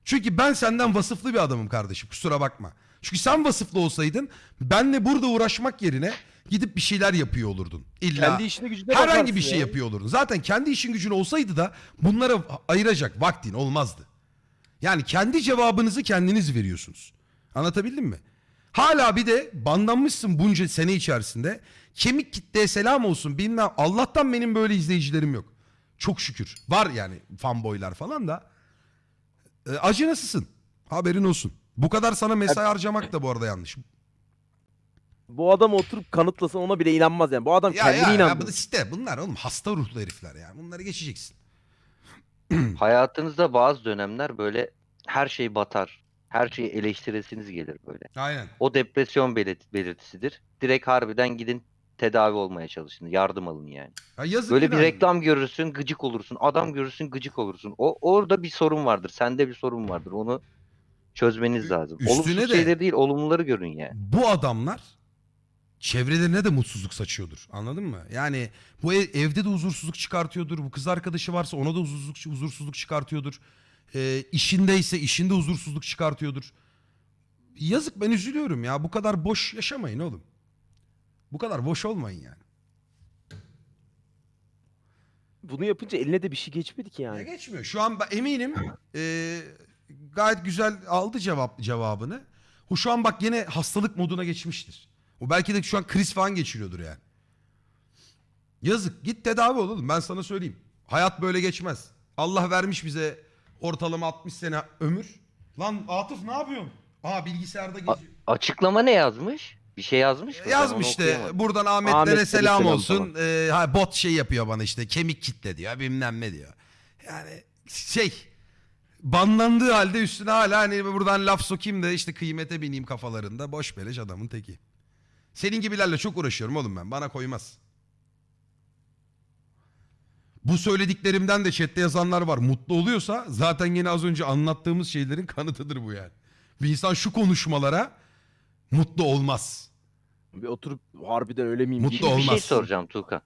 Speaker 1: Çünkü ben senden vasıflı bir adamım kardeşim kusura bakma. Çünkü sen vasıflı olsaydın benle burada uğraşmak yerine gidip bir şeyler yapıyor olurdun. İlla
Speaker 2: Kendi işine gücüne
Speaker 1: herhangi bir şey
Speaker 2: ya.
Speaker 1: yapıyor olurdun. Zaten kendi işin gücün olsaydı da bunlara ayıracak vaktin olmazdı. Yani kendi cevabınızı kendiniz veriyorsunuz. Anlatabildim mi? Hala bir de bandanmışsın bunca sene içerisinde. Kemik kitleye selam olsun bilmem. Allah'tan benim böyle izleyicilerim yok. Çok şükür. Var yani fanboylar falan da. E, acınasısın. Haberin olsun. Bu kadar sana mesai harcamak da bu arada yanlış.
Speaker 2: Bu adam oturup kanıtlasan ona bile inanmaz yani. Bu adam
Speaker 1: Ya,
Speaker 2: kendine
Speaker 1: ya, ya,
Speaker 2: inanmıyor.
Speaker 1: bu- işte bunlar oğlum hasta ruhlu herifler yani. Bunları geçeceksin.
Speaker 6: Hayatınızda bazı dönemler böyle her şey batar. Her şeyi eleştiresiniz gelir böyle.
Speaker 1: Aynen.
Speaker 6: O depresyon belirt- belirtisidir. Direkt harbiden gidin tedavi olmaya çalışın. Yardım alın yani.
Speaker 1: Ya yazık
Speaker 6: Böyle bir
Speaker 1: günah.
Speaker 6: reklam görürsün gıcık olursun. Adam görürsün gıcık olursun. O orada bir sorun vardır. Sende bir sorun vardır. Onu çözmeniz lazım.
Speaker 1: üstüne
Speaker 6: Olumsuz
Speaker 1: de-
Speaker 6: şeyleri değil, olumluları görün yani.
Speaker 1: bu adamlar çevrelerine de mutsuzluk saçıyordur. Anladın mı? Yani bu ev- evde de huzursuzluk çıkartıyordur. Bu kız arkadaşı varsa ona da huzursuzluk, huzursuzluk çıkartıyordur. Ee, işindeyse işinde huzursuzluk çıkartıyordur. Yazık ben üzülüyorum ya. Bu kadar boş yaşamayın oğlum. Bu kadar boş olmayın yani.
Speaker 2: Bunu yapınca eline de bir şey geçmedi ki
Speaker 1: Ya
Speaker 2: yani.
Speaker 1: geçmiyor. Şu an ben eminim e, gayet güzel aldı cevap cevabını. O şu an bak yine hastalık moduna geçmiştir. O belki de şu an kriz falan geçiriyordur yani. Yazık. Git tedavi ol oğlum. Ben sana söyleyeyim. Hayat böyle geçmez. Allah vermiş bize ortalama 60 sene ömür. Lan Atıf ne yapıyorsun? Aa bilgisayarda geziyor.
Speaker 6: Açıklama ne yazmış? Bir şey yazmış mı?
Speaker 1: Yazmış işte buradan Ahmetlere
Speaker 2: Ahmetlere
Speaker 1: selam,
Speaker 2: selam
Speaker 1: olsun. Ee, ha, bot şey yapıyor bana işte kemik kitle diyor bilmem ne diyor. Yani şey banlandığı halde üstüne hala hani buradan laf sokayım da işte kıymete bineyim kafalarında boş beleş adamın teki. Senin gibilerle çok uğraşıyorum oğlum ben bana koymaz. Bu söylediklerimden de chatte yazanlar var. Mutlu oluyorsa zaten yine az önce anlattığımız şeylerin kanıtıdır bu yani. Bir insan şu konuşmalara mutlu olmaz.
Speaker 2: Bir oturup harbiden öyle miyim?
Speaker 1: Mutlu
Speaker 2: diye-
Speaker 6: Bir şey
Speaker 1: olmaz.
Speaker 6: soracağım Tuğkan.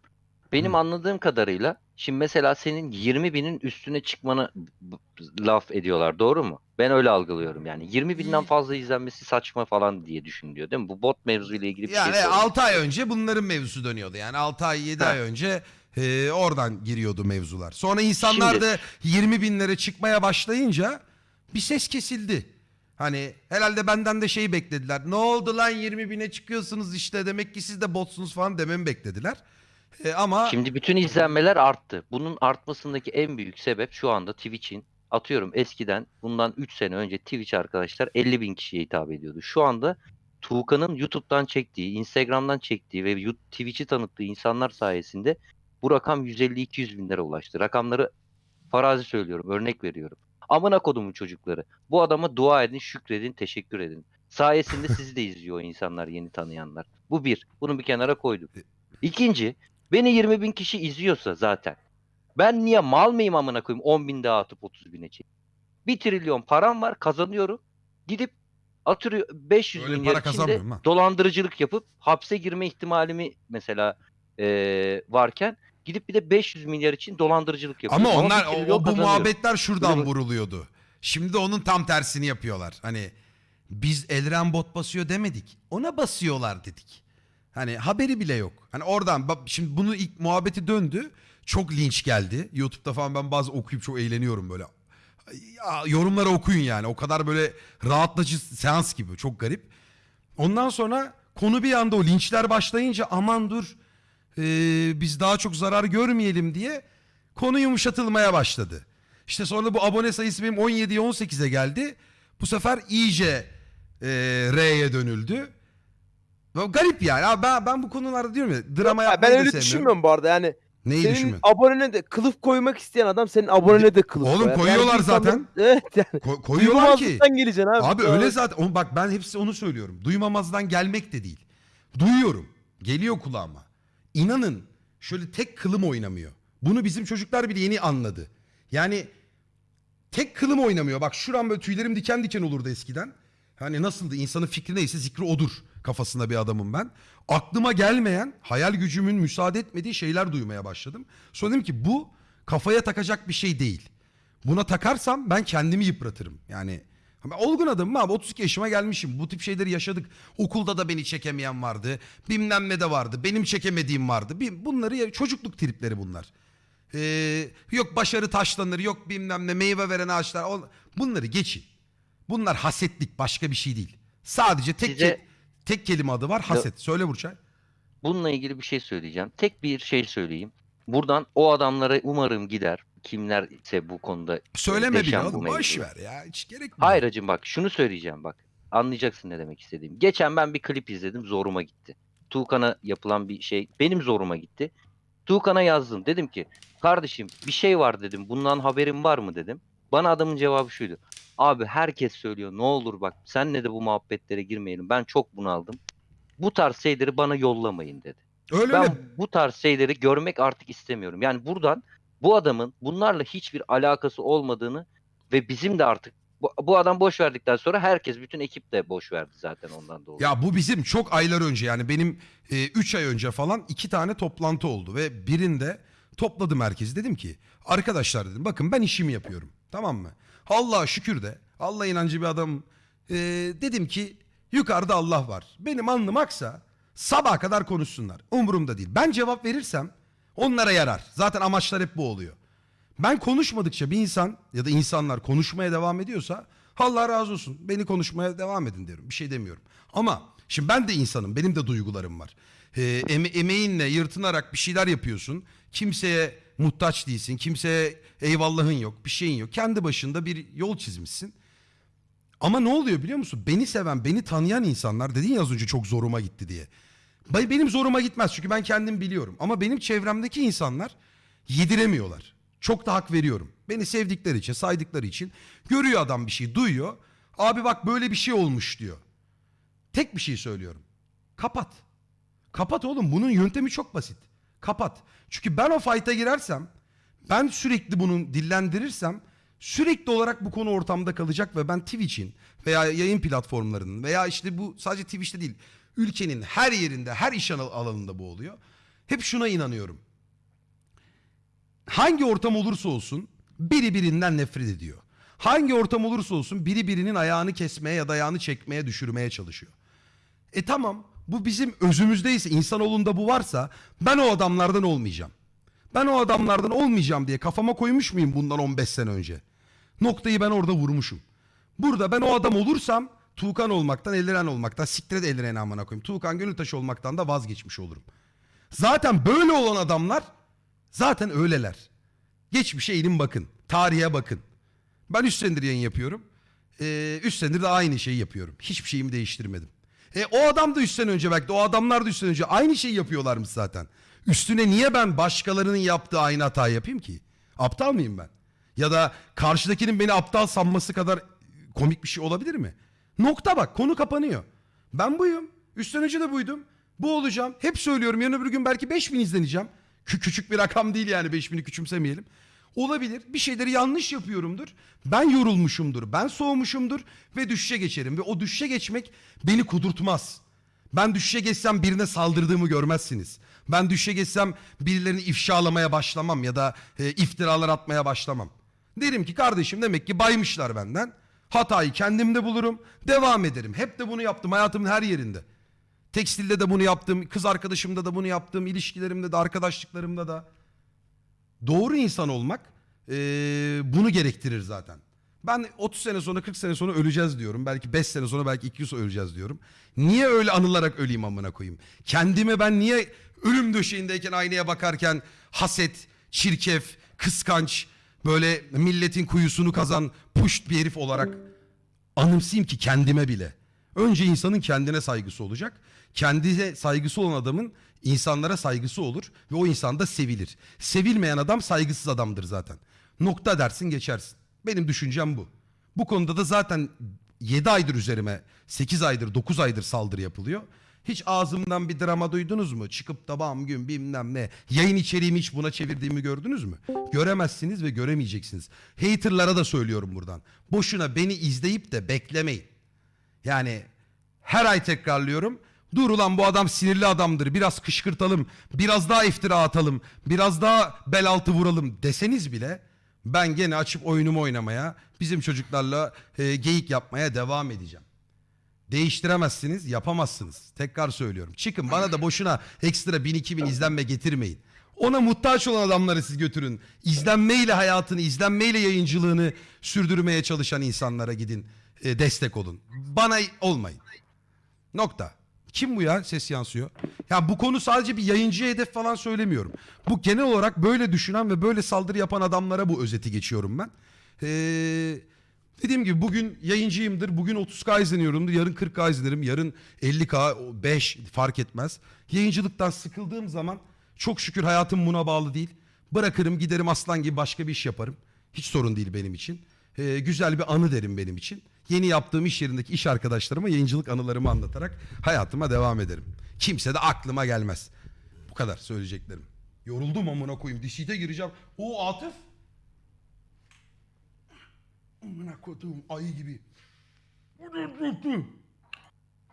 Speaker 6: Benim
Speaker 1: Hı.
Speaker 6: anladığım kadarıyla şimdi mesela senin 20 binin üstüne çıkmanı b- b- laf ediyorlar doğru mu? Ben öyle algılıyorum yani. 20 binden fazla izlenmesi saçma falan diye düşünülüyor değil mi? Bu bot mevzuyla ilgili bir
Speaker 1: Yani
Speaker 6: şey sorayım.
Speaker 1: 6 ay önce bunların mevzusu dönüyordu. Yani 6 ay 7
Speaker 6: Ha.
Speaker 1: ay önce e, oradan giriyordu mevzular. Sonra insanlar
Speaker 6: Şimdi-
Speaker 1: da 20 binlere çıkmaya başlayınca bir ses kesildi. Hani herhalde benden de şey beklediler. Ne oldu lan 20 bine çıkıyorsunuz işte demek ki siz de botsunuz falan dememi beklediler. E, ama
Speaker 6: Şimdi bütün izlenmeler arttı. Bunun artmasındaki en büyük sebep şu anda Twitch'in atıyorum eskiden bundan 3 sene önce Twitch arkadaşlar 50 bin kişiye hitap ediyordu. Şu anda Tuğkan'ın YouTube'dan çektiği, Instagram'dan çektiği ve Twitch'i tanıttığı insanlar sayesinde bu rakam 150-200 binlere ulaştı. Rakamları farazi söylüyorum, örnek veriyorum. Amına kodumun çocukları. Bu adama dua edin, şükredin, teşekkür edin. Sayesinde sizi de izliyor insanlar, yeni tanıyanlar. Bu bir. Bunu bir kenara koydum. İkinci, beni 20 bin kişi izliyorsa zaten. Ben niye mal mıyım amına koyayım 10 bin daha atıp 30 bine çek. 1 trilyon param var kazanıyorum. Gidip atıyor 500
Speaker 1: Öyle
Speaker 6: milyar
Speaker 1: para
Speaker 6: içinde
Speaker 1: kazanmıyorum ha.
Speaker 6: dolandırıcılık yapıp hapse girme ihtimalimi mesela eee, varken gidip bir de 500 milyar için dolandırıcılık yapıyorum.
Speaker 1: ama onlar o, o bu muhabbetler şuradan
Speaker 6: Böyle-
Speaker 1: vuruluyordu. Şimdi de onun tam tersini yapıyorlar. Hani biz Elren bot basıyor demedik. Ona basıyorlar dedik. Hani haberi bile yok. Hani oradan bak şimdi bunu ilk muhabbeti döndü. Çok linç geldi. YouTube'da falan ben bazı okuyup çok eğleniyorum böyle. Ya, yorumları okuyun yani. O kadar böyle rahatlatıcı seans gibi. Çok garip. Ondan sonra konu bir anda o linçler başlayınca aman dur ee, biz daha çok zarar görmeyelim diye konu yumuşatılmaya başladı. İşte sonra bu abone sayısı benim 17'ye 18'e geldi. Bu sefer iyice e, R'ye dönüldü. Garip yani. Abi ben, ben bu konularda diyorum ya drama
Speaker 2: Ya
Speaker 1: yapmayı
Speaker 2: ben öyle
Speaker 1: sevmiyorum.
Speaker 2: düşünmüyorum bu arada yani.
Speaker 1: Neyi
Speaker 2: senin
Speaker 1: düşünmüyorsun?
Speaker 2: abonene de kılıf koymak isteyen adam senin abonene de kılıf
Speaker 1: Oğlum
Speaker 2: koyar.
Speaker 1: koyuyorlar
Speaker 2: insanlar-
Speaker 1: zaten.
Speaker 2: Evet yani.
Speaker 1: Ko- koyuyorlar ki.
Speaker 2: Geleceksin abi.
Speaker 1: Abi öyle zaten. Oğlum bak ben hepsi onu söylüyorum. Duymamazdan gelmek de değil. Duyuyorum. Geliyor kulağıma. İnanın şöyle tek kılım oynamıyor. Bunu bizim çocuklar bile yeni anladı. Yani tek kılım oynamıyor. Bak şuram böyle tüylerim diken diken olurdu eskiden. Hani nasıldı? İnsanın fikri neyse zikri odur kafasında bir adamım ben. Aklıma gelmeyen, hayal gücümün müsaade etmediği şeyler duymaya başladım. Sonra dedim ki bu kafaya takacak bir şey değil. Buna takarsam ben kendimi yıpratırım. Yani olgun adamım abi 32 yaşıma gelmişim. Bu tip şeyleri yaşadık. Okulda da beni çekemeyen vardı. Bilmem ne de vardı. Benim çekemediğim vardı. Bunları çocukluk tripleri bunlar. Ee, yok başarı taşlanır, yok bilmem ne meyve veren ağaçlar. Bunları geçin. Bunlar hasetlik başka bir şey değil. Sadece tek
Speaker 6: Size-
Speaker 1: ke- tek kelime adı var haset. Söyle Burçay.
Speaker 6: Bununla ilgili bir şey söyleyeceğim. Tek bir şey söyleyeyim. Buradan o adamlara umarım gider. Kimler ise bu konuda
Speaker 1: Söyleme bile
Speaker 6: deşen bu
Speaker 1: oğlum. Boş ver ya. Hiç gerek mi?
Speaker 6: Hayır hacım bak şunu söyleyeceğim bak. Anlayacaksın ne demek istediğim. Geçen ben bir klip izledim zoruma gitti. Tuğkan'a yapılan bir şey benim zoruma gitti. Tuğkan'a yazdım dedim ki kardeşim bir şey var dedim bundan haberin var mı dedim. Bana adamın cevabı şuydu. Abi herkes söylüyor ne olur bak senle de bu muhabbetlere girmeyelim ben çok bunaldım. Bu tarz şeyleri bana yollamayın dedi.
Speaker 1: Öyle
Speaker 6: Ben
Speaker 1: öyle.
Speaker 6: bu tarz şeyleri görmek artık istemiyorum. Yani buradan bu adamın bunlarla hiçbir alakası olmadığını ve bizim de artık bu, bu adam boş verdikten sonra herkes bütün ekip de boş verdi zaten ondan dolayı.
Speaker 1: Ya bu bizim çok aylar önce yani benim 3 ay önce falan iki tane toplantı oldu ve birinde topladım herkesi dedim ki arkadaşlar dedim bakın ben işimi yapıyorum tamam mı? Allah'a şükür de Allah inancı bir adam dedim ki yukarıda Allah var benim alnım aksa sabaha kadar konuşsunlar umurumda değil ben cevap verirsem onlara yarar zaten amaçlar hep bu oluyor. Ben konuşmadıkça bir insan ya da insanlar konuşmaya devam ediyorsa Allah razı olsun beni konuşmaya devam edin diyorum. Bir şey demiyorum. Ama şimdi ben de insanım. Benim de duygularım var. Ee, eme- emeğinle yırtınarak bir şeyler yapıyorsun. Kimseye muhtaç değilsin. Kimseye eyvallahın yok. Bir şeyin yok. Kendi başında bir yol çizmişsin. Ama ne oluyor biliyor musun? Beni seven, beni tanıyan insanlar dedin ya az önce çok zoruma gitti diye. Benim zoruma gitmez çünkü ben kendim biliyorum. Ama benim çevremdeki insanlar yediremiyorlar. Çok da hak veriyorum. Beni sevdikleri için, saydıkları için görüyor adam bir şey, duyuyor. Abi bak böyle bir şey olmuş diyor. Tek bir şey söylüyorum. Kapat. Kapat oğlum. Bunun yöntemi çok basit. Kapat. Çünkü ben o fight'a girersem, ben sürekli bunu dillendirirsem sürekli olarak bu konu ortamda kalacak ve ben Twitch'in veya yayın platformlarının veya işte bu sadece Twitch'te değil ülkenin her yerinde her iş al- alanında bu oluyor. Hep şuna inanıyorum. Hangi ortam olursa olsun biri birinden nefret ediyor. Hangi ortam olursa olsun biri birinin ayağını kesmeye ya da ayağını çekmeye düşürmeye çalışıyor. E tamam bu bizim özümüzdeyse insanoğlunda bu varsa ben o adamlardan olmayacağım. Ben o adamlardan olmayacağım diye kafama koymuş muyum bundan 15 sene önce? Noktayı ben orada vurmuşum. Burada ben o adam olursam Tuğkan olmaktan, Eliren olmaktan, siktir et Eliren'i amına koyayım. Tuğkan Gönültaş olmaktan da vazgeçmiş olurum. Zaten böyle olan adamlar zaten öyleler. Geçmişe eğilin bakın. Tarihe bakın. Ben 3 senedir yayın yapıyorum. 3 senedir de aynı şeyi yapıyorum. Hiçbir şeyimi değiştirmedim. E, o adam da 3 sene önce belki de o adamlar da 3 sene önce aynı şeyi yapıyorlarmış zaten. Üstüne niye ben başkalarının yaptığı aynı hatayı yapayım ki? Aptal mıyım ben? Ya da karşıdakinin beni aptal sanması kadar komik bir şey olabilir mi? Nokta bak konu kapanıyor. Ben buyum. Sene önce de buydum. Bu olacağım. Hep söylüyorum yarın öbür gün belki 5000 izleneceğim. Kü- küçük bir rakam değil yani 5000'i küçümsemeyelim. Olabilir. Bir şeyleri yanlış yapıyorumdur. Ben yorulmuşumdur. Ben soğumuşumdur. Ve düşüşe geçerim. Ve o düşüşe geçmek beni kudurtmaz. Ben düşüşe geçsem birine saldırdığımı görmezsiniz. Ben düşüşe geçsem birilerini ifşalamaya başlamam ya da e, iftiralar atmaya başlamam. Derim ki kardeşim demek ki baymışlar benden. Hatayı kendimde bulurum. Devam ederim. Hep de bunu yaptım hayatımın her yerinde. Tekstilde de bunu yaptım. Kız arkadaşımda da bunu yaptım. ilişkilerimde de arkadaşlıklarımda da. doğru insan olmak eee, bunu gerektirir zaten. Ben 30 sene sonra 40 sene sonra öleceğiz diyorum. Belki 5 sene sonra belki 2 yıl sonra öleceğiz diyorum. Niye öyle anılarak öleyim amına koyayım? Kendime ben niye ölüm döşeğindeyken aynaya bakarken haset, çirkef, kıskanç, böyle milletin kuyusunu kazan puşt bir herif olarak anımsayayım ki kendime bile. Önce insanın kendine saygısı olacak. Kendine saygısı olan adamın insanlara saygısı olur ve o insan da sevilir. Sevilmeyen adam saygısız adamdır zaten. Nokta dersin geçersin. Benim düşüncem bu. Bu konuda da zaten 7 aydır üzerime 8 aydır 9 aydır saldırı yapılıyor. Hiç ağzımdan bir drama duydunuz mu? Çıkıp da bam gün bilmem ne. Yayın içeriğimi hiç buna çevirdiğimi gördünüz mü? Göremezsiniz ve göremeyeceksiniz. Haterlara da söylüyorum buradan. Boşuna beni izleyip de beklemeyin. Yani her ay tekrarlıyorum. Dur ulan bu adam sinirli adamdır. Biraz kışkırtalım. Biraz daha iftira atalım. Biraz daha bel altı vuralım deseniz bile ben gene açıp oyunumu oynamaya, bizim çocuklarla e, geyik yapmaya devam edeceğim. Değiştiremezsiniz, yapamazsınız. Tekrar söylüyorum. Çıkın bana da boşuna ekstra 1000 2000 izlenme getirmeyin. Ona muhtaç olan adamları siz götürün. İzlenmeyle hayatını, izlenmeyle yayıncılığını sürdürmeye çalışan insanlara gidin. e, destek olun. Bana olmayın. Nokta. Kim bu ya ses yansıyor? Ya bu konu sadece bir yayıncıya hedef falan söylemiyorum. Bu genel olarak böyle düşünen ve böyle saldırı yapan adamlara bu özeti geçiyorum ben. Ee, dediğim gibi bugün yayıncıyımdır. Bugün 30k izleniyorumdur. Yarın 40k izlerim. Yarın 50k, 5 fark etmez. Yayıncılıktan sıkıldığım zaman çok şükür hayatım buna bağlı değil. Bırakırım giderim aslan gibi başka bir iş yaparım. Hiç sorun değil benim için. Ee, güzel bir anı derim benim için. Yeni yaptığım iş yerindeki iş arkadaşlarıma yayıncılık anılarımı anlatarak hayatıma devam ederim. Kimse de aklıma gelmez. Bu kadar söyleyeceklerim. Yoruldum amına koyayım. Dişite gireceğim. O Atıf. Amına koduğum ayı gibi.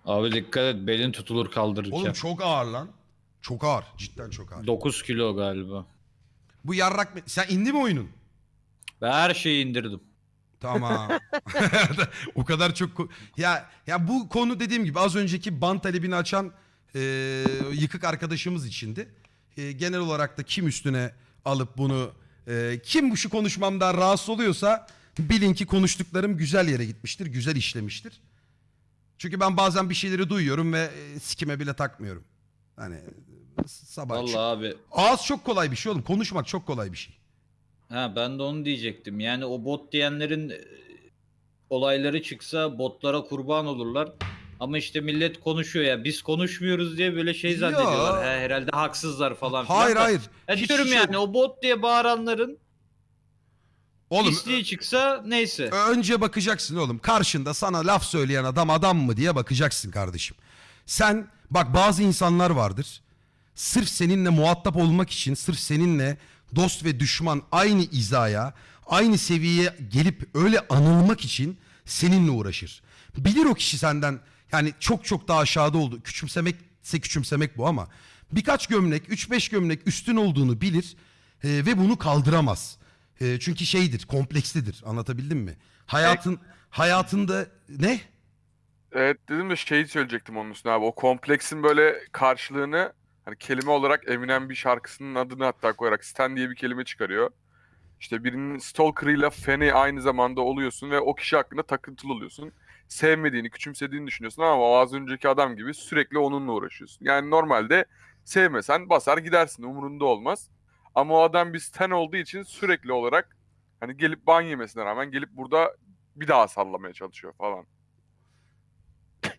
Speaker 7: Abi dikkat et belin tutulur kaldırırken.
Speaker 1: Oğlum çok ağır lan. Çok ağır. Cidden çok ağır.
Speaker 7: 9 kilo galiba.
Speaker 1: Bu yarrak... Sen indi mi oyunun?
Speaker 7: Ben her şeyi indirdim.
Speaker 1: Tamam. o kadar çok ya ya bu konu dediğim gibi az önceki ban talebini açan e, yıkık arkadaşımız içindi. E, genel olarak da kim üstüne alıp bunu e, kim bu şu konuşmamdan rahatsız oluyorsa bilin ki konuştuklarım güzel yere gitmiştir, güzel işlemiştir. Çünkü ben bazen bir şeyleri duyuyorum ve e, sikime bile takmıyorum. Hani sabah
Speaker 7: Vallahi
Speaker 1: çık-
Speaker 7: abi.
Speaker 1: Ağız çok kolay bir şey oğlum. Konuşmak çok kolay bir şey.
Speaker 7: Ha ben de onu diyecektim. Yani o bot diyenlerin e, olayları çıksa botlara kurban olurlar. Ama işte millet konuşuyor ya. Biz konuşmuyoruz diye böyle şey zannediyorlar. Ha, herhalde haksızlar falan filan.
Speaker 1: Hayır
Speaker 7: da-
Speaker 1: hayır.
Speaker 7: Ya
Speaker 1: Hiç
Speaker 7: diyorum
Speaker 1: şey-
Speaker 7: yani o bot diye bağıranların
Speaker 1: Oğlum
Speaker 7: pisliği çıksa neyse.
Speaker 1: Önce bakacaksın oğlum. Karşında sana laf söyleyen adam adam mı diye bakacaksın kardeşim. Sen bak bazı insanlar vardır. Sırf seninle muhatap olmak için, sırf seninle dost ve düşman aynı izaya, aynı seviyeye gelip öyle anılmak için seninle uğraşır. Bilir o kişi senden yani çok çok daha aşağıda oldu. Küçümsemekse küçümsemek bu ama birkaç gömlek, 3-5 gömlek üstün olduğunu bilir e, ve bunu kaldıramaz. E, çünkü şeydir, komplekslidir. Anlatabildim mi? Hayatın hayatında ne?
Speaker 4: Evet dedim de şeyi söyleyecektim onun üstüne abi. O kompleksin böyle karşılığını hani kelime olarak Eminem bir şarkısının adını hatta koyarak Stan diye bir kelime çıkarıyor. İşte birinin stalker'ıyla feni aynı zamanda oluyorsun ve o kişi hakkında takıntılı oluyorsun. Sevmediğini, küçümsediğini düşünüyorsun ama az önceki adam gibi sürekli onunla uğraşıyorsun. Yani normalde sevmesen basar gidersin umurunda olmaz. Ama o adam bir stan olduğu için sürekli olarak hani gelip ban yemesine rağmen gelip burada bir daha sallamaya çalışıyor falan.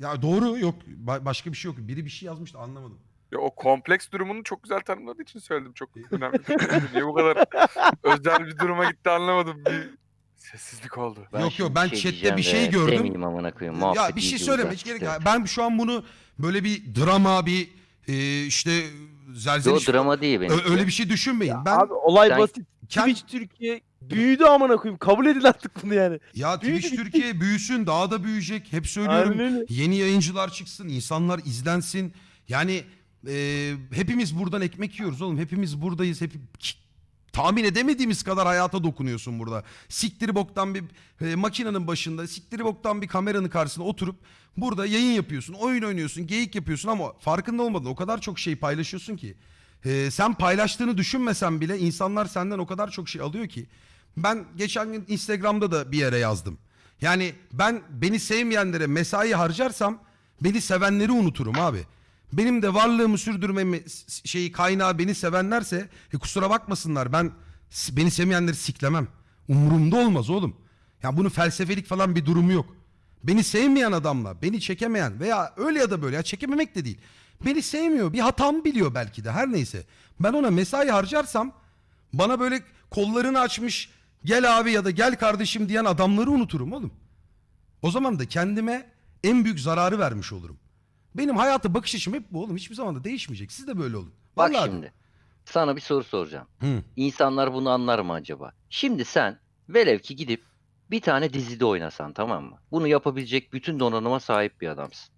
Speaker 1: Ya doğru yok. Ba- başka bir şey yok. Biri bir şey yazmıştı anlamadım.
Speaker 4: Ya o kompleks durumunu çok güzel tanımladığı için söyledim. Çok önemli. Niye bu kadar özel bir duruma gitti anlamadım. Bir sessizlik oldu.
Speaker 1: Yok, yok,
Speaker 6: şimdi
Speaker 1: ben chatte
Speaker 6: diyeceğim
Speaker 1: bir şey
Speaker 6: ve
Speaker 1: gördüm.
Speaker 6: Demeyeyim amına koyayım.
Speaker 1: ya
Speaker 6: muhabbet
Speaker 1: bir şey
Speaker 6: iyice
Speaker 1: söyleme hiç gerek yok. Ben şu an bunu böyle bir drama bir e, işte
Speaker 6: Yo
Speaker 1: zelzeliş
Speaker 6: drama değil benim.
Speaker 1: Ö- öyle bir şey düşünmeyin.
Speaker 2: Ya
Speaker 1: ben
Speaker 2: Abi olay
Speaker 6: Sen-
Speaker 2: basit.
Speaker 1: kend-
Speaker 2: Twitch Türkiye büyüdü amına koyayım. Kabul edin artık bunu yani.
Speaker 1: ya
Speaker 2: büyüdü,
Speaker 1: Twitch
Speaker 2: bitti.
Speaker 1: Türkiye büyüsün daha da büyüyecek. Hep söylüyorum.
Speaker 2: Aynen öyle.
Speaker 1: Yeni yayıncılar çıksın, insanlar izlensin. Yani e, hepimiz buradan ekmek yiyoruz oğlum. Hepimiz buradayız. Hep Ki- tahmin edemediğimiz kadar hayata dokunuyorsun burada. Siktiri boktan bir e, makinenin başında, siktiri boktan bir kameranın karşısında oturup burada yayın yapıyorsun, oyun oynuyorsun, geyik yapıyorsun ama farkında olmadan o kadar çok şey paylaşıyorsun ki. e, sen paylaştığını düşünmesen bile insanlar senden o kadar çok şey alıyor ki. Ben geçen gün Instagram'da da bir yere yazdım. Yani ben beni sevmeyenlere mesai harcarsam beni sevenleri unuturum abi. Benim de varlığımı sürdürmemi şeyi kaynağı beni sevenlerse e, kusura bakmasınlar ben beni sevmeyenleri siklemem. Umurumda olmaz oğlum. Ya bunun felsefelik falan bir durumu yok. Beni sevmeyen adamla, beni çekemeyen veya öyle ya da böyle ya çekememek de değil. Beni sevmiyor, bir hatam biliyor belki de her neyse. Ben ona mesai harcarsam bana böyle kollarını açmış gel abi ya da gel kardeşim diyen adamları unuturum oğlum. O zaman da kendime en büyük zararı vermiş olurum. Benim hayata bakış açım hep bu oğlum. Hiçbir zaman da değişmeyecek. Siz de böyle olun.
Speaker 6: Bak
Speaker 1: Vallahi.
Speaker 6: şimdi. Sana bir soru soracağım.
Speaker 1: Hı.
Speaker 6: İnsanlar bunu anlar mı acaba? Şimdi sen velev ki gidip bir tane dizide oynasan tamam mı? Bunu yapabilecek bütün donanıma sahip bir adamsın.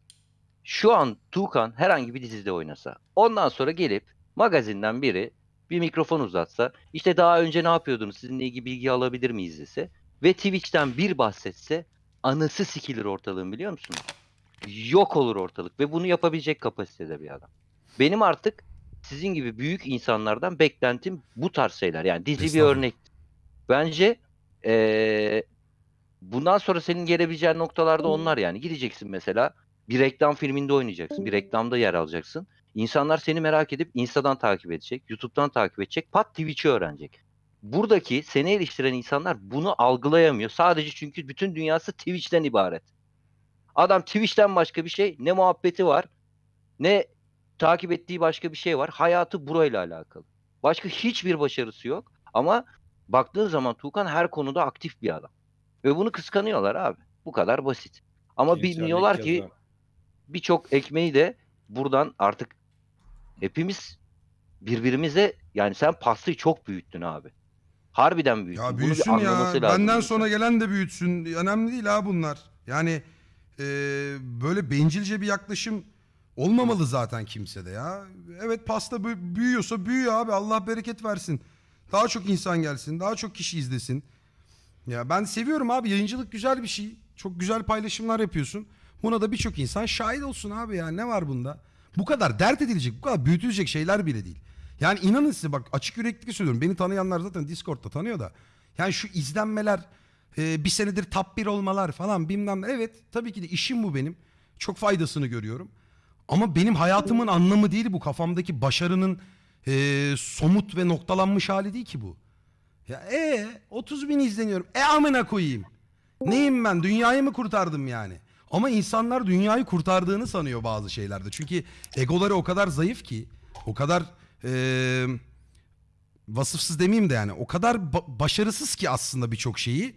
Speaker 6: Şu an Tuğkan herhangi bir dizide oynasa. Ondan sonra gelip magazinden biri bir mikrofon uzatsa. işte daha önce ne yapıyordunuz sizinle ilgili bilgi alabilir miyiz dese. Ve Twitch'ten bir bahsetse anısı sikilir ortalığın biliyor musun? Yok olur ortalık ve bunu yapabilecek kapasitede bir adam. Benim artık sizin gibi büyük insanlardan beklentim bu tarz şeyler. Yani dizi bir örnek. Bence eee, bundan sonra senin gelebileceğin noktalarda onlar yani. Gideceksin mesela bir reklam filminde oynayacaksın. Bir reklamda yer alacaksın. İnsanlar seni merak edip Insta'dan takip edecek, YouTube'dan takip edecek, pat Twitch'i öğrenecek. Buradaki seni eleştiren insanlar bunu algılayamıyor. Sadece çünkü bütün dünyası Twitch'ten ibaret. Adam Twitch'ten başka bir şey ne muhabbeti var ne takip ettiği başka bir şey var. Hayatı burayla alakalı. Başka hiçbir başarısı yok. Ama baktığın zaman Tuğkan her konuda aktif bir adam. Ve bunu kıskanıyorlar abi. Bu kadar basit. Ama bilmiyorlar ki birçok ekmeği de buradan artık hepimiz birbirimize yani sen pastayı çok büyüttün abi. Harbiden büyüttün.
Speaker 1: Ya
Speaker 6: Bunu bir
Speaker 1: büyüsün ya.
Speaker 6: lazım
Speaker 1: Benden sonra gelen de büyütsün. Önemli değil ha bunlar. Yani e, böyle bencilce bir yaklaşım olmamalı zaten kimsede ya. Evet pasta bü- büyüyorsa büyüyor abi. Allah bereket versin. Daha çok insan gelsin. Daha çok kişi izlesin. Ya ben seviyorum abi. Yayıncılık güzel bir şey. Çok güzel paylaşımlar yapıyorsun. Buna da birçok insan şahit olsun abi ya. Ne var bunda? Bu kadar dert edilecek, bu kadar büyütülecek şeyler bile değil. Yani inanın size bak açık yürekli söylüyorum. Beni tanıyanlar zaten Discord'da tanıyor da. Yani şu izlenmeler, e, bir senedir top 1 olmalar falan bilmem. Evet tabii ki de işim bu benim. Çok faydasını görüyorum. Ama benim hayatımın anlamı değil bu. Kafamdaki başarının e, somut ve noktalanmış hali değil ki bu. Ya e 30 bin izleniyorum. E amına koyayım. Neyim ben? Dünyayı mı kurtardım yani? Ama insanlar dünyayı kurtardığını sanıyor bazı şeylerde. Çünkü egoları o kadar zayıf ki, o kadar eee, vasıfsız demeyeyim de yani, o kadar ba- başarısız ki aslında birçok şeyi.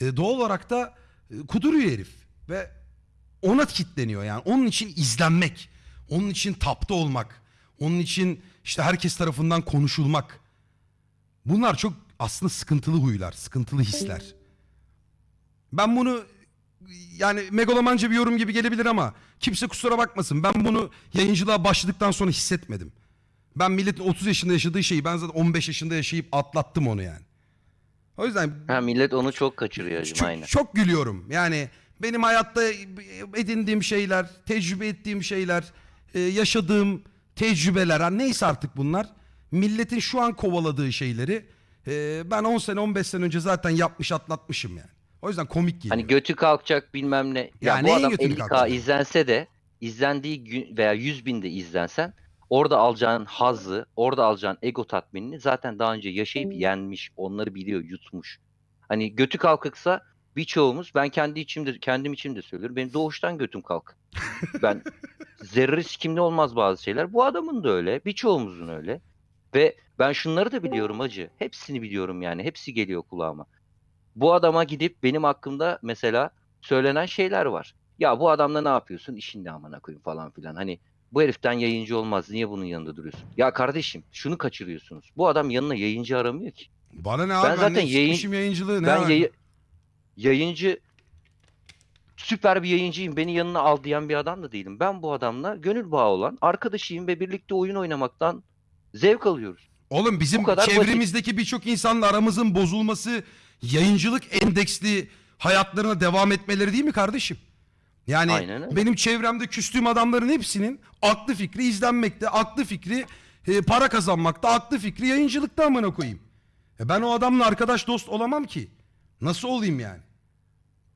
Speaker 1: E, doğal olarak da e, kuduruyor herif ve ona kitleniyor yani. Onun için izlenmek, onun için tapta olmak, onun için işte herkes tarafından konuşulmak. Bunlar çok aslında sıkıntılı huylar, sıkıntılı hisler. Ben bunu yani megalomanca bir yorum gibi gelebilir ama kimse kusura bakmasın. Ben bunu yayıncılığa başladıktan sonra hissetmedim. Ben milletin 30 yaşında yaşadığı şeyi ben zaten 15 yaşında yaşayıp atlattım onu yani. O yüzden
Speaker 6: Ha, millet onu çok kaçırıyor hacım
Speaker 1: çok,
Speaker 6: aynen.
Speaker 1: çok gülüyorum. Yani benim hayatta edindiğim şeyler, tecrübe ettiğim şeyler, e, yaşadığım tecrübeler, ha, neyse artık bunlar. Milletin şu an kovaladığı şeyleri e, ben 10 sene 15 sene önce zaten yapmış atlatmışım yani. O yüzden komik geliyor.
Speaker 6: Hani götü kalkacak bilmem ne. Ya,
Speaker 1: Ya
Speaker 6: bu
Speaker 1: neyin
Speaker 6: adam
Speaker 1: götünü
Speaker 6: 50k
Speaker 1: kalkacak?
Speaker 6: izlense de izlendiği gün veya 100 binde izlensen orada alacağın hazzı, orada alacağın ego tatminini zaten daha önce yaşayıp yenmiş, onları biliyor, yutmuş. Hani götü kalkıksa birçoğumuz ben kendi içimde kendim için de söylüyorum. Benim doğuştan götüm kalk. Ben zerre sikimde olmaz bazı şeyler. Bu adamın da öyle, birçoğumuzun öyle. Ve ben şunları da biliyorum acı. Hepsini biliyorum yani. Hepsi geliyor kulağıma. Bu adama gidip benim hakkımda mesela söylenen şeyler var. Ya bu adamla ne yapıyorsun? İşin ne amına koyayım falan filan. Hani bu heriften yayıncı olmaz. Niye bunun yanında duruyorsun? Ya kardeşim şunu kaçırıyorsunuz. Bu adam yanına yayıncı aramıyor ki.
Speaker 1: Bana ne abi ben,
Speaker 6: zaten yayın-
Speaker 1: yayıncılığı ne
Speaker 6: ben yayı- yayıncı süper bir yayıncıyım beni yanına al diyen bir adam da değilim. Ben bu adamla gönül bağı olan arkadaşıyım ve birlikte oyun oynamaktan zevk alıyoruz.
Speaker 1: Oğlum bizim
Speaker 6: Bu kadar basit.
Speaker 1: çevremizdeki birçok insanla aramızın bozulması yayıncılık endeksli hayatlarına devam etmeleri değil mi kardeşim? Yani
Speaker 6: Aynen
Speaker 1: benim çevremde küstüğüm adamların hepsinin aklı fikri izlenmekte, aklı fikri e, para kazanmakta, aklı fikri yayıncılıkta amına koyayım. E ben o adamla arkadaş dost olamam ki. Nasıl olayım yani?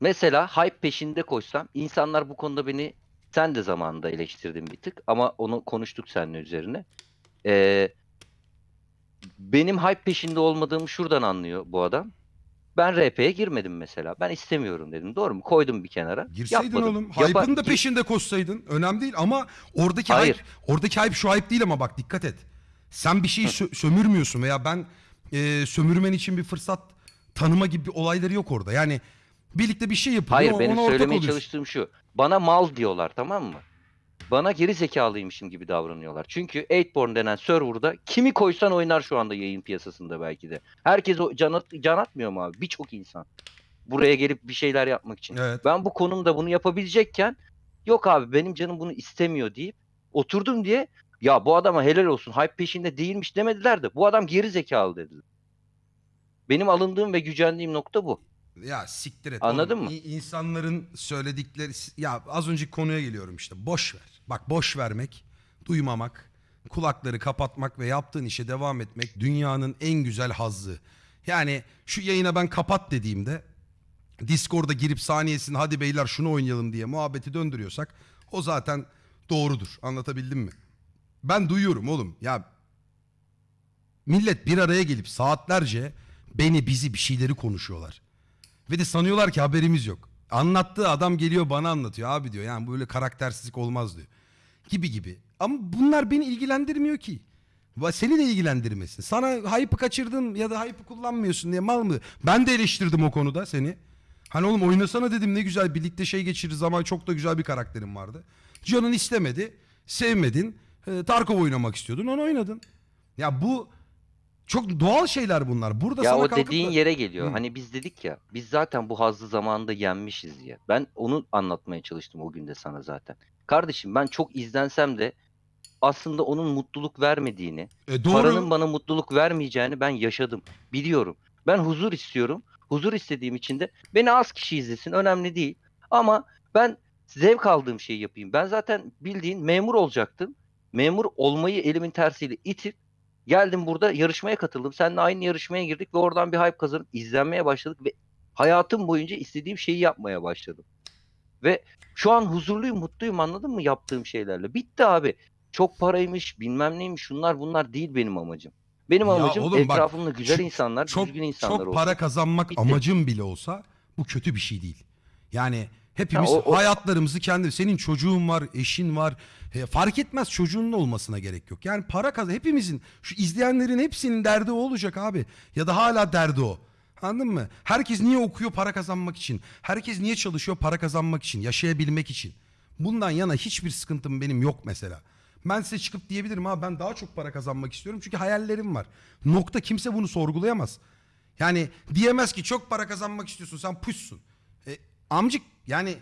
Speaker 6: Mesela hype peşinde koşsam insanlar bu konuda beni sen de zamanında eleştirdin bir tık ama onu konuştuk seninle üzerine. Ee, benim hype peşinde olmadığımı şuradan anlıyor bu adam. Ben RP'ye girmedim mesela. Ben istemiyorum dedim. Doğru mu? Koydum bir kenara.
Speaker 1: Girseydin
Speaker 6: Yapmadım.
Speaker 1: oğlum. Hype'ın da peşinde koşsaydın. Önemli değil ama oradaki
Speaker 6: Hayır.
Speaker 1: hype, oradaki hype şu hype değil ama bak dikkat et. Sen bir şeyi sö- sömürmüyorsun veya ben e, sömürmen için bir fırsat tanıma gibi bir olayları yok orada. Yani birlikte bir şey yapılıyor.
Speaker 6: Hayır
Speaker 1: ona
Speaker 6: benim
Speaker 1: ortak
Speaker 6: söylemeye
Speaker 1: oluyorsun.
Speaker 6: çalıştığım şu. Bana mal diyorlar tamam mı? Bana geri zekalıymışım gibi davranıyorlar. Çünkü 8born denen serverda kimi koysan oynar şu anda yayın piyasasında belki de. Herkes o can, at- can atmıyor mu abi? Birçok insan. Buraya gelip bir şeyler yapmak için.
Speaker 1: Evet.
Speaker 6: Ben bu konumda bunu yapabilecekken yok abi benim canım bunu istemiyor deyip oturdum diye ya bu adama helal olsun hype peşinde değilmiş demediler de bu adam geri zekalı dediler. Benim alındığım ve gücendiğim nokta bu.
Speaker 1: Ya siktir et.
Speaker 6: Anladın
Speaker 1: oğlum.
Speaker 6: mı?
Speaker 1: İ- İnsanların söyledikleri... Ya az önceki konuya geliyorum işte. Boş ver. Bak boş vermek, duymamak, kulakları kapatmak ve yaptığın işe devam etmek dünyanın en güzel hazzı. Yani şu yayına ben kapat dediğimde Discord'a girip saniyesinde hadi beyler şunu oynayalım diye muhabbeti döndürüyorsak o zaten doğrudur. Anlatabildim mi? Ben duyuyorum oğlum. Ya millet bir araya gelip saatlerce beni bizi bir şeyleri konuşuyorlar. Ve de sanıyorlar ki haberimiz yok. Anlattığı adam geliyor bana anlatıyor. Abi diyor yani böyle karaktersizlik olmaz diyor. Gibi gibi. Ama bunlar beni ilgilendirmiyor ki. Seni de ilgilendirmesin. Sana hype'ı kaçırdın ya da hype'ı kullanmıyorsun diye mal mı? Ben de eleştirdim o konuda seni. Hani oğlum oynasana dedim ne güzel birlikte şey geçirir zaman çok da güzel bir karakterin vardı. Canın istemedi. Sevmedin. E, Tarkov oynamak istiyordun onu oynadın. Ya bu çok doğal şeyler bunlar. Burada
Speaker 6: Ya
Speaker 1: sana
Speaker 6: o dediğin
Speaker 1: da-
Speaker 6: yere geliyor.
Speaker 1: Hı.
Speaker 6: Hani biz dedik ya biz zaten bu hazzı zamanında yenmişiz diye. Ben onu anlatmaya çalıştım o günde sana zaten. Kardeşim ben çok izlensem de aslında onun mutluluk vermediğini,
Speaker 1: E, doğru.
Speaker 6: paranın bana mutluluk vermeyeceğini ben yaşadım. Biliyorum. Ben huzur istiyorum. Huzur istediğim için de beni az kişi izlesin önemli değil. Ama ben zevk aldığım şeyi yapayım. Ben zaten bildiğin memur olacaktım. Memur olmayı elimin tersiyle itip geldim burada yarışmaya katıldım. Seninle aynı yarışmaya girdik ve oradan bir hype kazanıp izlenmeye başladık ve hayatım boyunca istediğim şeyi yapmaya başladım. Ve şu an huzurluyum, mutluyum anladın mı yaptığım şeylerle. Bitti abi. Çok paraymış, bilmem neymiş şunlar bunlar değil benim amacım. Benim
Speaker 1: Ya
Speaker 6: amacım
Speaker 1: oğlum bak,
Speaker 6: etrafımda güzel
Speaker 1: çok-
Speaker 6: insanlar,
Speaker 1: çok,
Speaker 6: düzgün insanlar
Speaker 1: çok
Speaker 6: olsun.
Speaker 1: para kazanmak
Speaker 6: Bitti.
Speaker 1: amacım bile olsa bu kötü bir şey değil. Yani hepimiz
Speaker 6: Ha, o- o-
Speaker 1: hayatlarımızı kendi senin çocuğun var, eşin var. E, fark etmez çocuğunun olmasına gerek yok. Yani para kazan hepimizin şu izleyenlerin hepsinin derdi o olacak abi. Ya da hala derdi o. Anladın mı? Herkes niye okuyor para kazanmak için? Herkes niye çalışıyor para kazanmak için, yaşayabilmek için? Bundan yana hiçbir sıkıntım benim yok mesela. Ben size çıkıp diyebilirim ha ben daha çok para kazanmak istiyorum çünkü hayallerim var. Nokta kimse bunu sorgulayamaz. Yani diyemez ki çok para kazanmak istiyorsun sen puşsun. E, amcık yani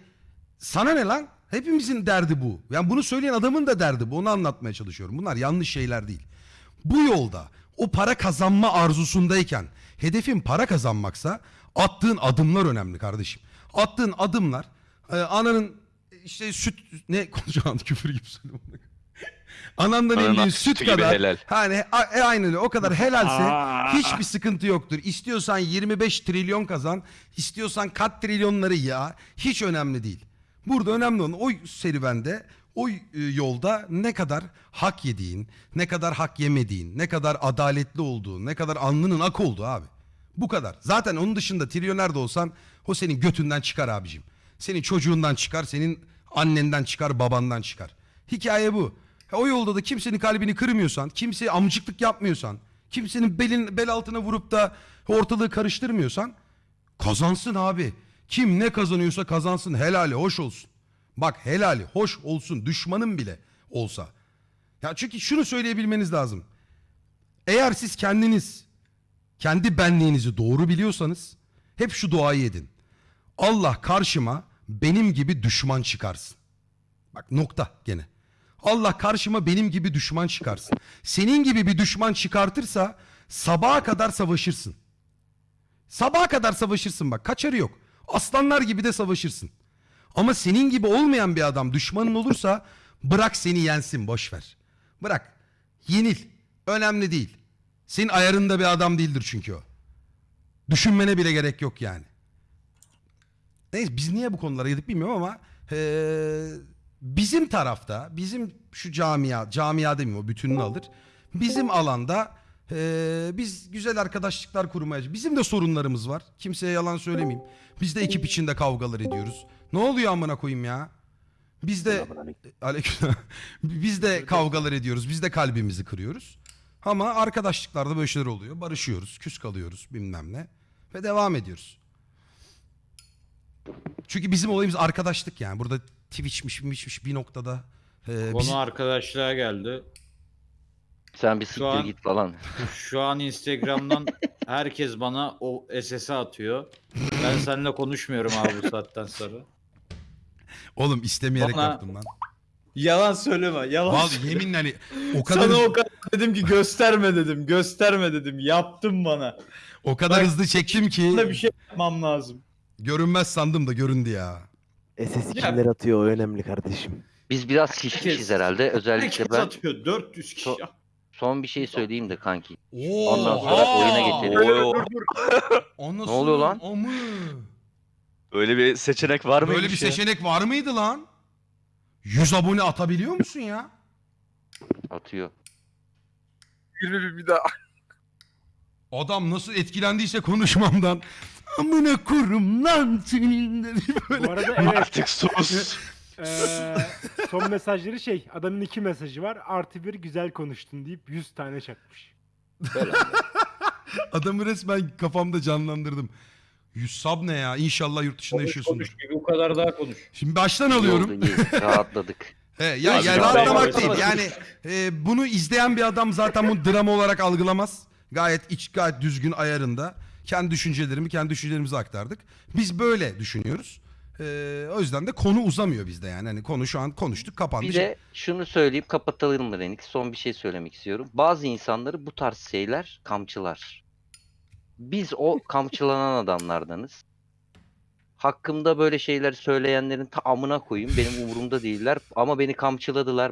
Speaker 1: sana ne lan? Hepimizin derdi bu. Yani bunu söyleyen adamın da derdi bu. Onu anlatmaya çalışıyorum. Bunlar yanlış şeyler değil. Bu yolda o para kazanma arzusundayken hedefin para kazanmaksa attığın adımlar önemli kardeşim. Attığın adımlar e, ananın işte süt ne konuşacağım küfür gibi söylüyorum. Anandan
Speaker 8: sütü
Speaker 1: süt kadar
Speaker 8: helal.
Speaker 1: hani a- e, aynı öyle o kadar helalse
Speaker 3: Aa.
Speaker 1: hiçbir sıkıntı yoktur. İstiyorsan 25 trilyon kazan, istiyorsan kat trilyonları ya hiç önemli değil. Burada önemli olan o serüvende, o e, yolda ne kadar hak yediğin, ne kadar hak yemediğin, ne kadar adaletli olduğun, ne kadar alnının ak olduğu abi. Bu kadar. Zaten onun dışında trilyoner de olsan o senin götünden çıkar abicim. Senin çocuğundan çıkar, senin annenden çıkar, babandan çıkar. Hikaye bu. O yolda da kimsenin kalbini kırmıyorsan, kimseye amcıklık yapmıyorsan, kimsenin belin bel altına vurup da ortalığı karıştırmıyorsan kazansın abi. Kim ne kazanıyorsa kazansın helali hoş olsun. Bak helali hoş olsun düşmanın bile olsa. Ya çünkü şunu söyleyebilmeniz lazım. Eğer siz kendiniz kendi benliğinizi doğru biliyorsanız hep şu duayı edin. Allah karşıma benim gibi düşman çıkarsın. Bak nokta gene. Allah karşıma benim gibi düşman çıkarsın. Senin gibi bir düşman çıkartırsa sabaha kadar savaşırsın. Sabaha kadar savaşırsın bak kaçarı yok. Aslanlar gibi de savaşırsın. Ama senin gibi olmayan bir adam düşmanın olursa bırak seni yensin boş ver. Bırak. Yenil. Önemli değil. Senin ayarında bir adam değildir çünkü o. Düşünmene bile gerek yok yani. Neyse biz niye bu konulara girdik bilmiyorum ama eee, bizim tarafta, bizim şu camia, camia demeyeyim o bütününü alır. Bizim alanda eee, biz güzel arkadaşlıklar kurmaya, bizim de sorunlarımız var. Kimseye yalan söylemeyeyim. Biz de ekip içinde kavgalar ediyoruz. Ne oluyor amına koyayım ya? Biz de Aleyküm. Biz de kavgalar ediyoruz. Biz de kalbimizi kırıyoruz. Ama arkadaşlıklarda böyle şeyler oluyor. Barışıyoruz, küs kalıyoruz bilmem ne. Ve devam ediyoruz. Çünkü bizim olayımız arkadaşlık yani. Burada Twitch'miş, mişmiş bir noktada. e,
Speaker 7: Konu
Speaker 1: biz-
Speaker 7: arkadaşlığa geldi.
Speaker 6: Sen bir siktir
Speaker 7: an-
Speaker 6: git falan.
Speaker 7: Şu an Instagram'dan herkes bana o SS'i atıyor. Ben seninle konuşmuyorum abi bu saatten sonra.
Speaker 1: Oğlum istemeyerek
Speaker 7: Bana-
Speaker 1: yaptım lan.
Speaker 7: Yalan söyleme. Yalan
Speaker 1: Vallahi yeminle hani o kadar
Speaker 7: Sana o kadar dedim ki gösterme dedim. Gösterme dedim. Yaptın bana.
Speaker 1: o kadar
Speaker 7: Bak,
Speaker 1: hızlı çektim ki
Speaker 7: Bunda bir şey yapmam lazım.
Speaker 1: görünmez sandım da göründü ya.
Speaker 2: SS
Speaker 7: Ya-
Speaker 2: kimler atıyor o önemli kardeşim.
Speaker 6: Biz biraz şişmişiz herhalde. Özellikle
Speaker 7: Herkes
Speaker 6: ben
Speaker 7: atıyor. 400 kişi.
Speaker 6: So- son bir şey söyleyeyim de kanki.
Speaker 1: Oo,
Speaker 6: Ondan sonra oyuna geçelim.
Speaker 1: Ne
Speaker 6: Ne oluyor lan?
Speaker 1: Amı.
Speaker 8: Öyle bir seçenek var mıymış
Speaker 1: Böyle bir
Speaker 8: ya?
Speaker 1: seçenek var mıydı lan? 100 abone atabiliyor musun ya?
Speaker 6: Atıyor.
Speaker 4: 20 bin bir daha.
Speaker 1: Adam nasıl etkilendiyse konuşmamdan. Amına kurum lan senin dedi böyle.
Speaker 3: Bu arada evet.
Speaker 8: Artık sus.
Speaker 3: eee, son mesajları şey. Adamın iki mesajı var. Artı bir güzel konuştun deyip 100 tane çakmış.
Speaker 1: Adamı resmen kafamda canlandırdım. 100 sub ne ya? İnşallah yurt dışında
Speaker 7: Konuş
Speaker 1: yaşıyorsundur.
Speaker 7: konuş gibi bu kadar daha konuş.
Speaker 1: Şimdi baştan
Speaker 6: İyi
Speaker 1: alıyorum.
Speaker 6: oldu, iyi. Rahatladık.
Speaker 1: He, ya,
Speaker 8: Abi
Speaker 1: ya
Speaker 8: ben-
Speaker 1: rahatlamak değil. Yani e, bunu izleyen bir adam zaten bunu drama olarak algılamaz. Gayet iç, gayet düzgün ayarında. Kendi düşüncelerimi, kendi düşüncelerimizi aktardık. Biz böyle düşünüyoruz. E, o yüzden de konu uzamıyor bizde yani. Hani konu şu an konuştuk, kapandı.
Speaker 6: Bir de şunu söyleyip kapatalım mı Renik? Son bir şey söylemek istiyorum. Bazı insanları bu tarz şeyler kamçılar. Biz o kamçılanan adamlardanız. Hakkımda böyle şeyler söyleyenlerin tamamına koyayım. Benim umurumda değiller ama beni kamçıladılar.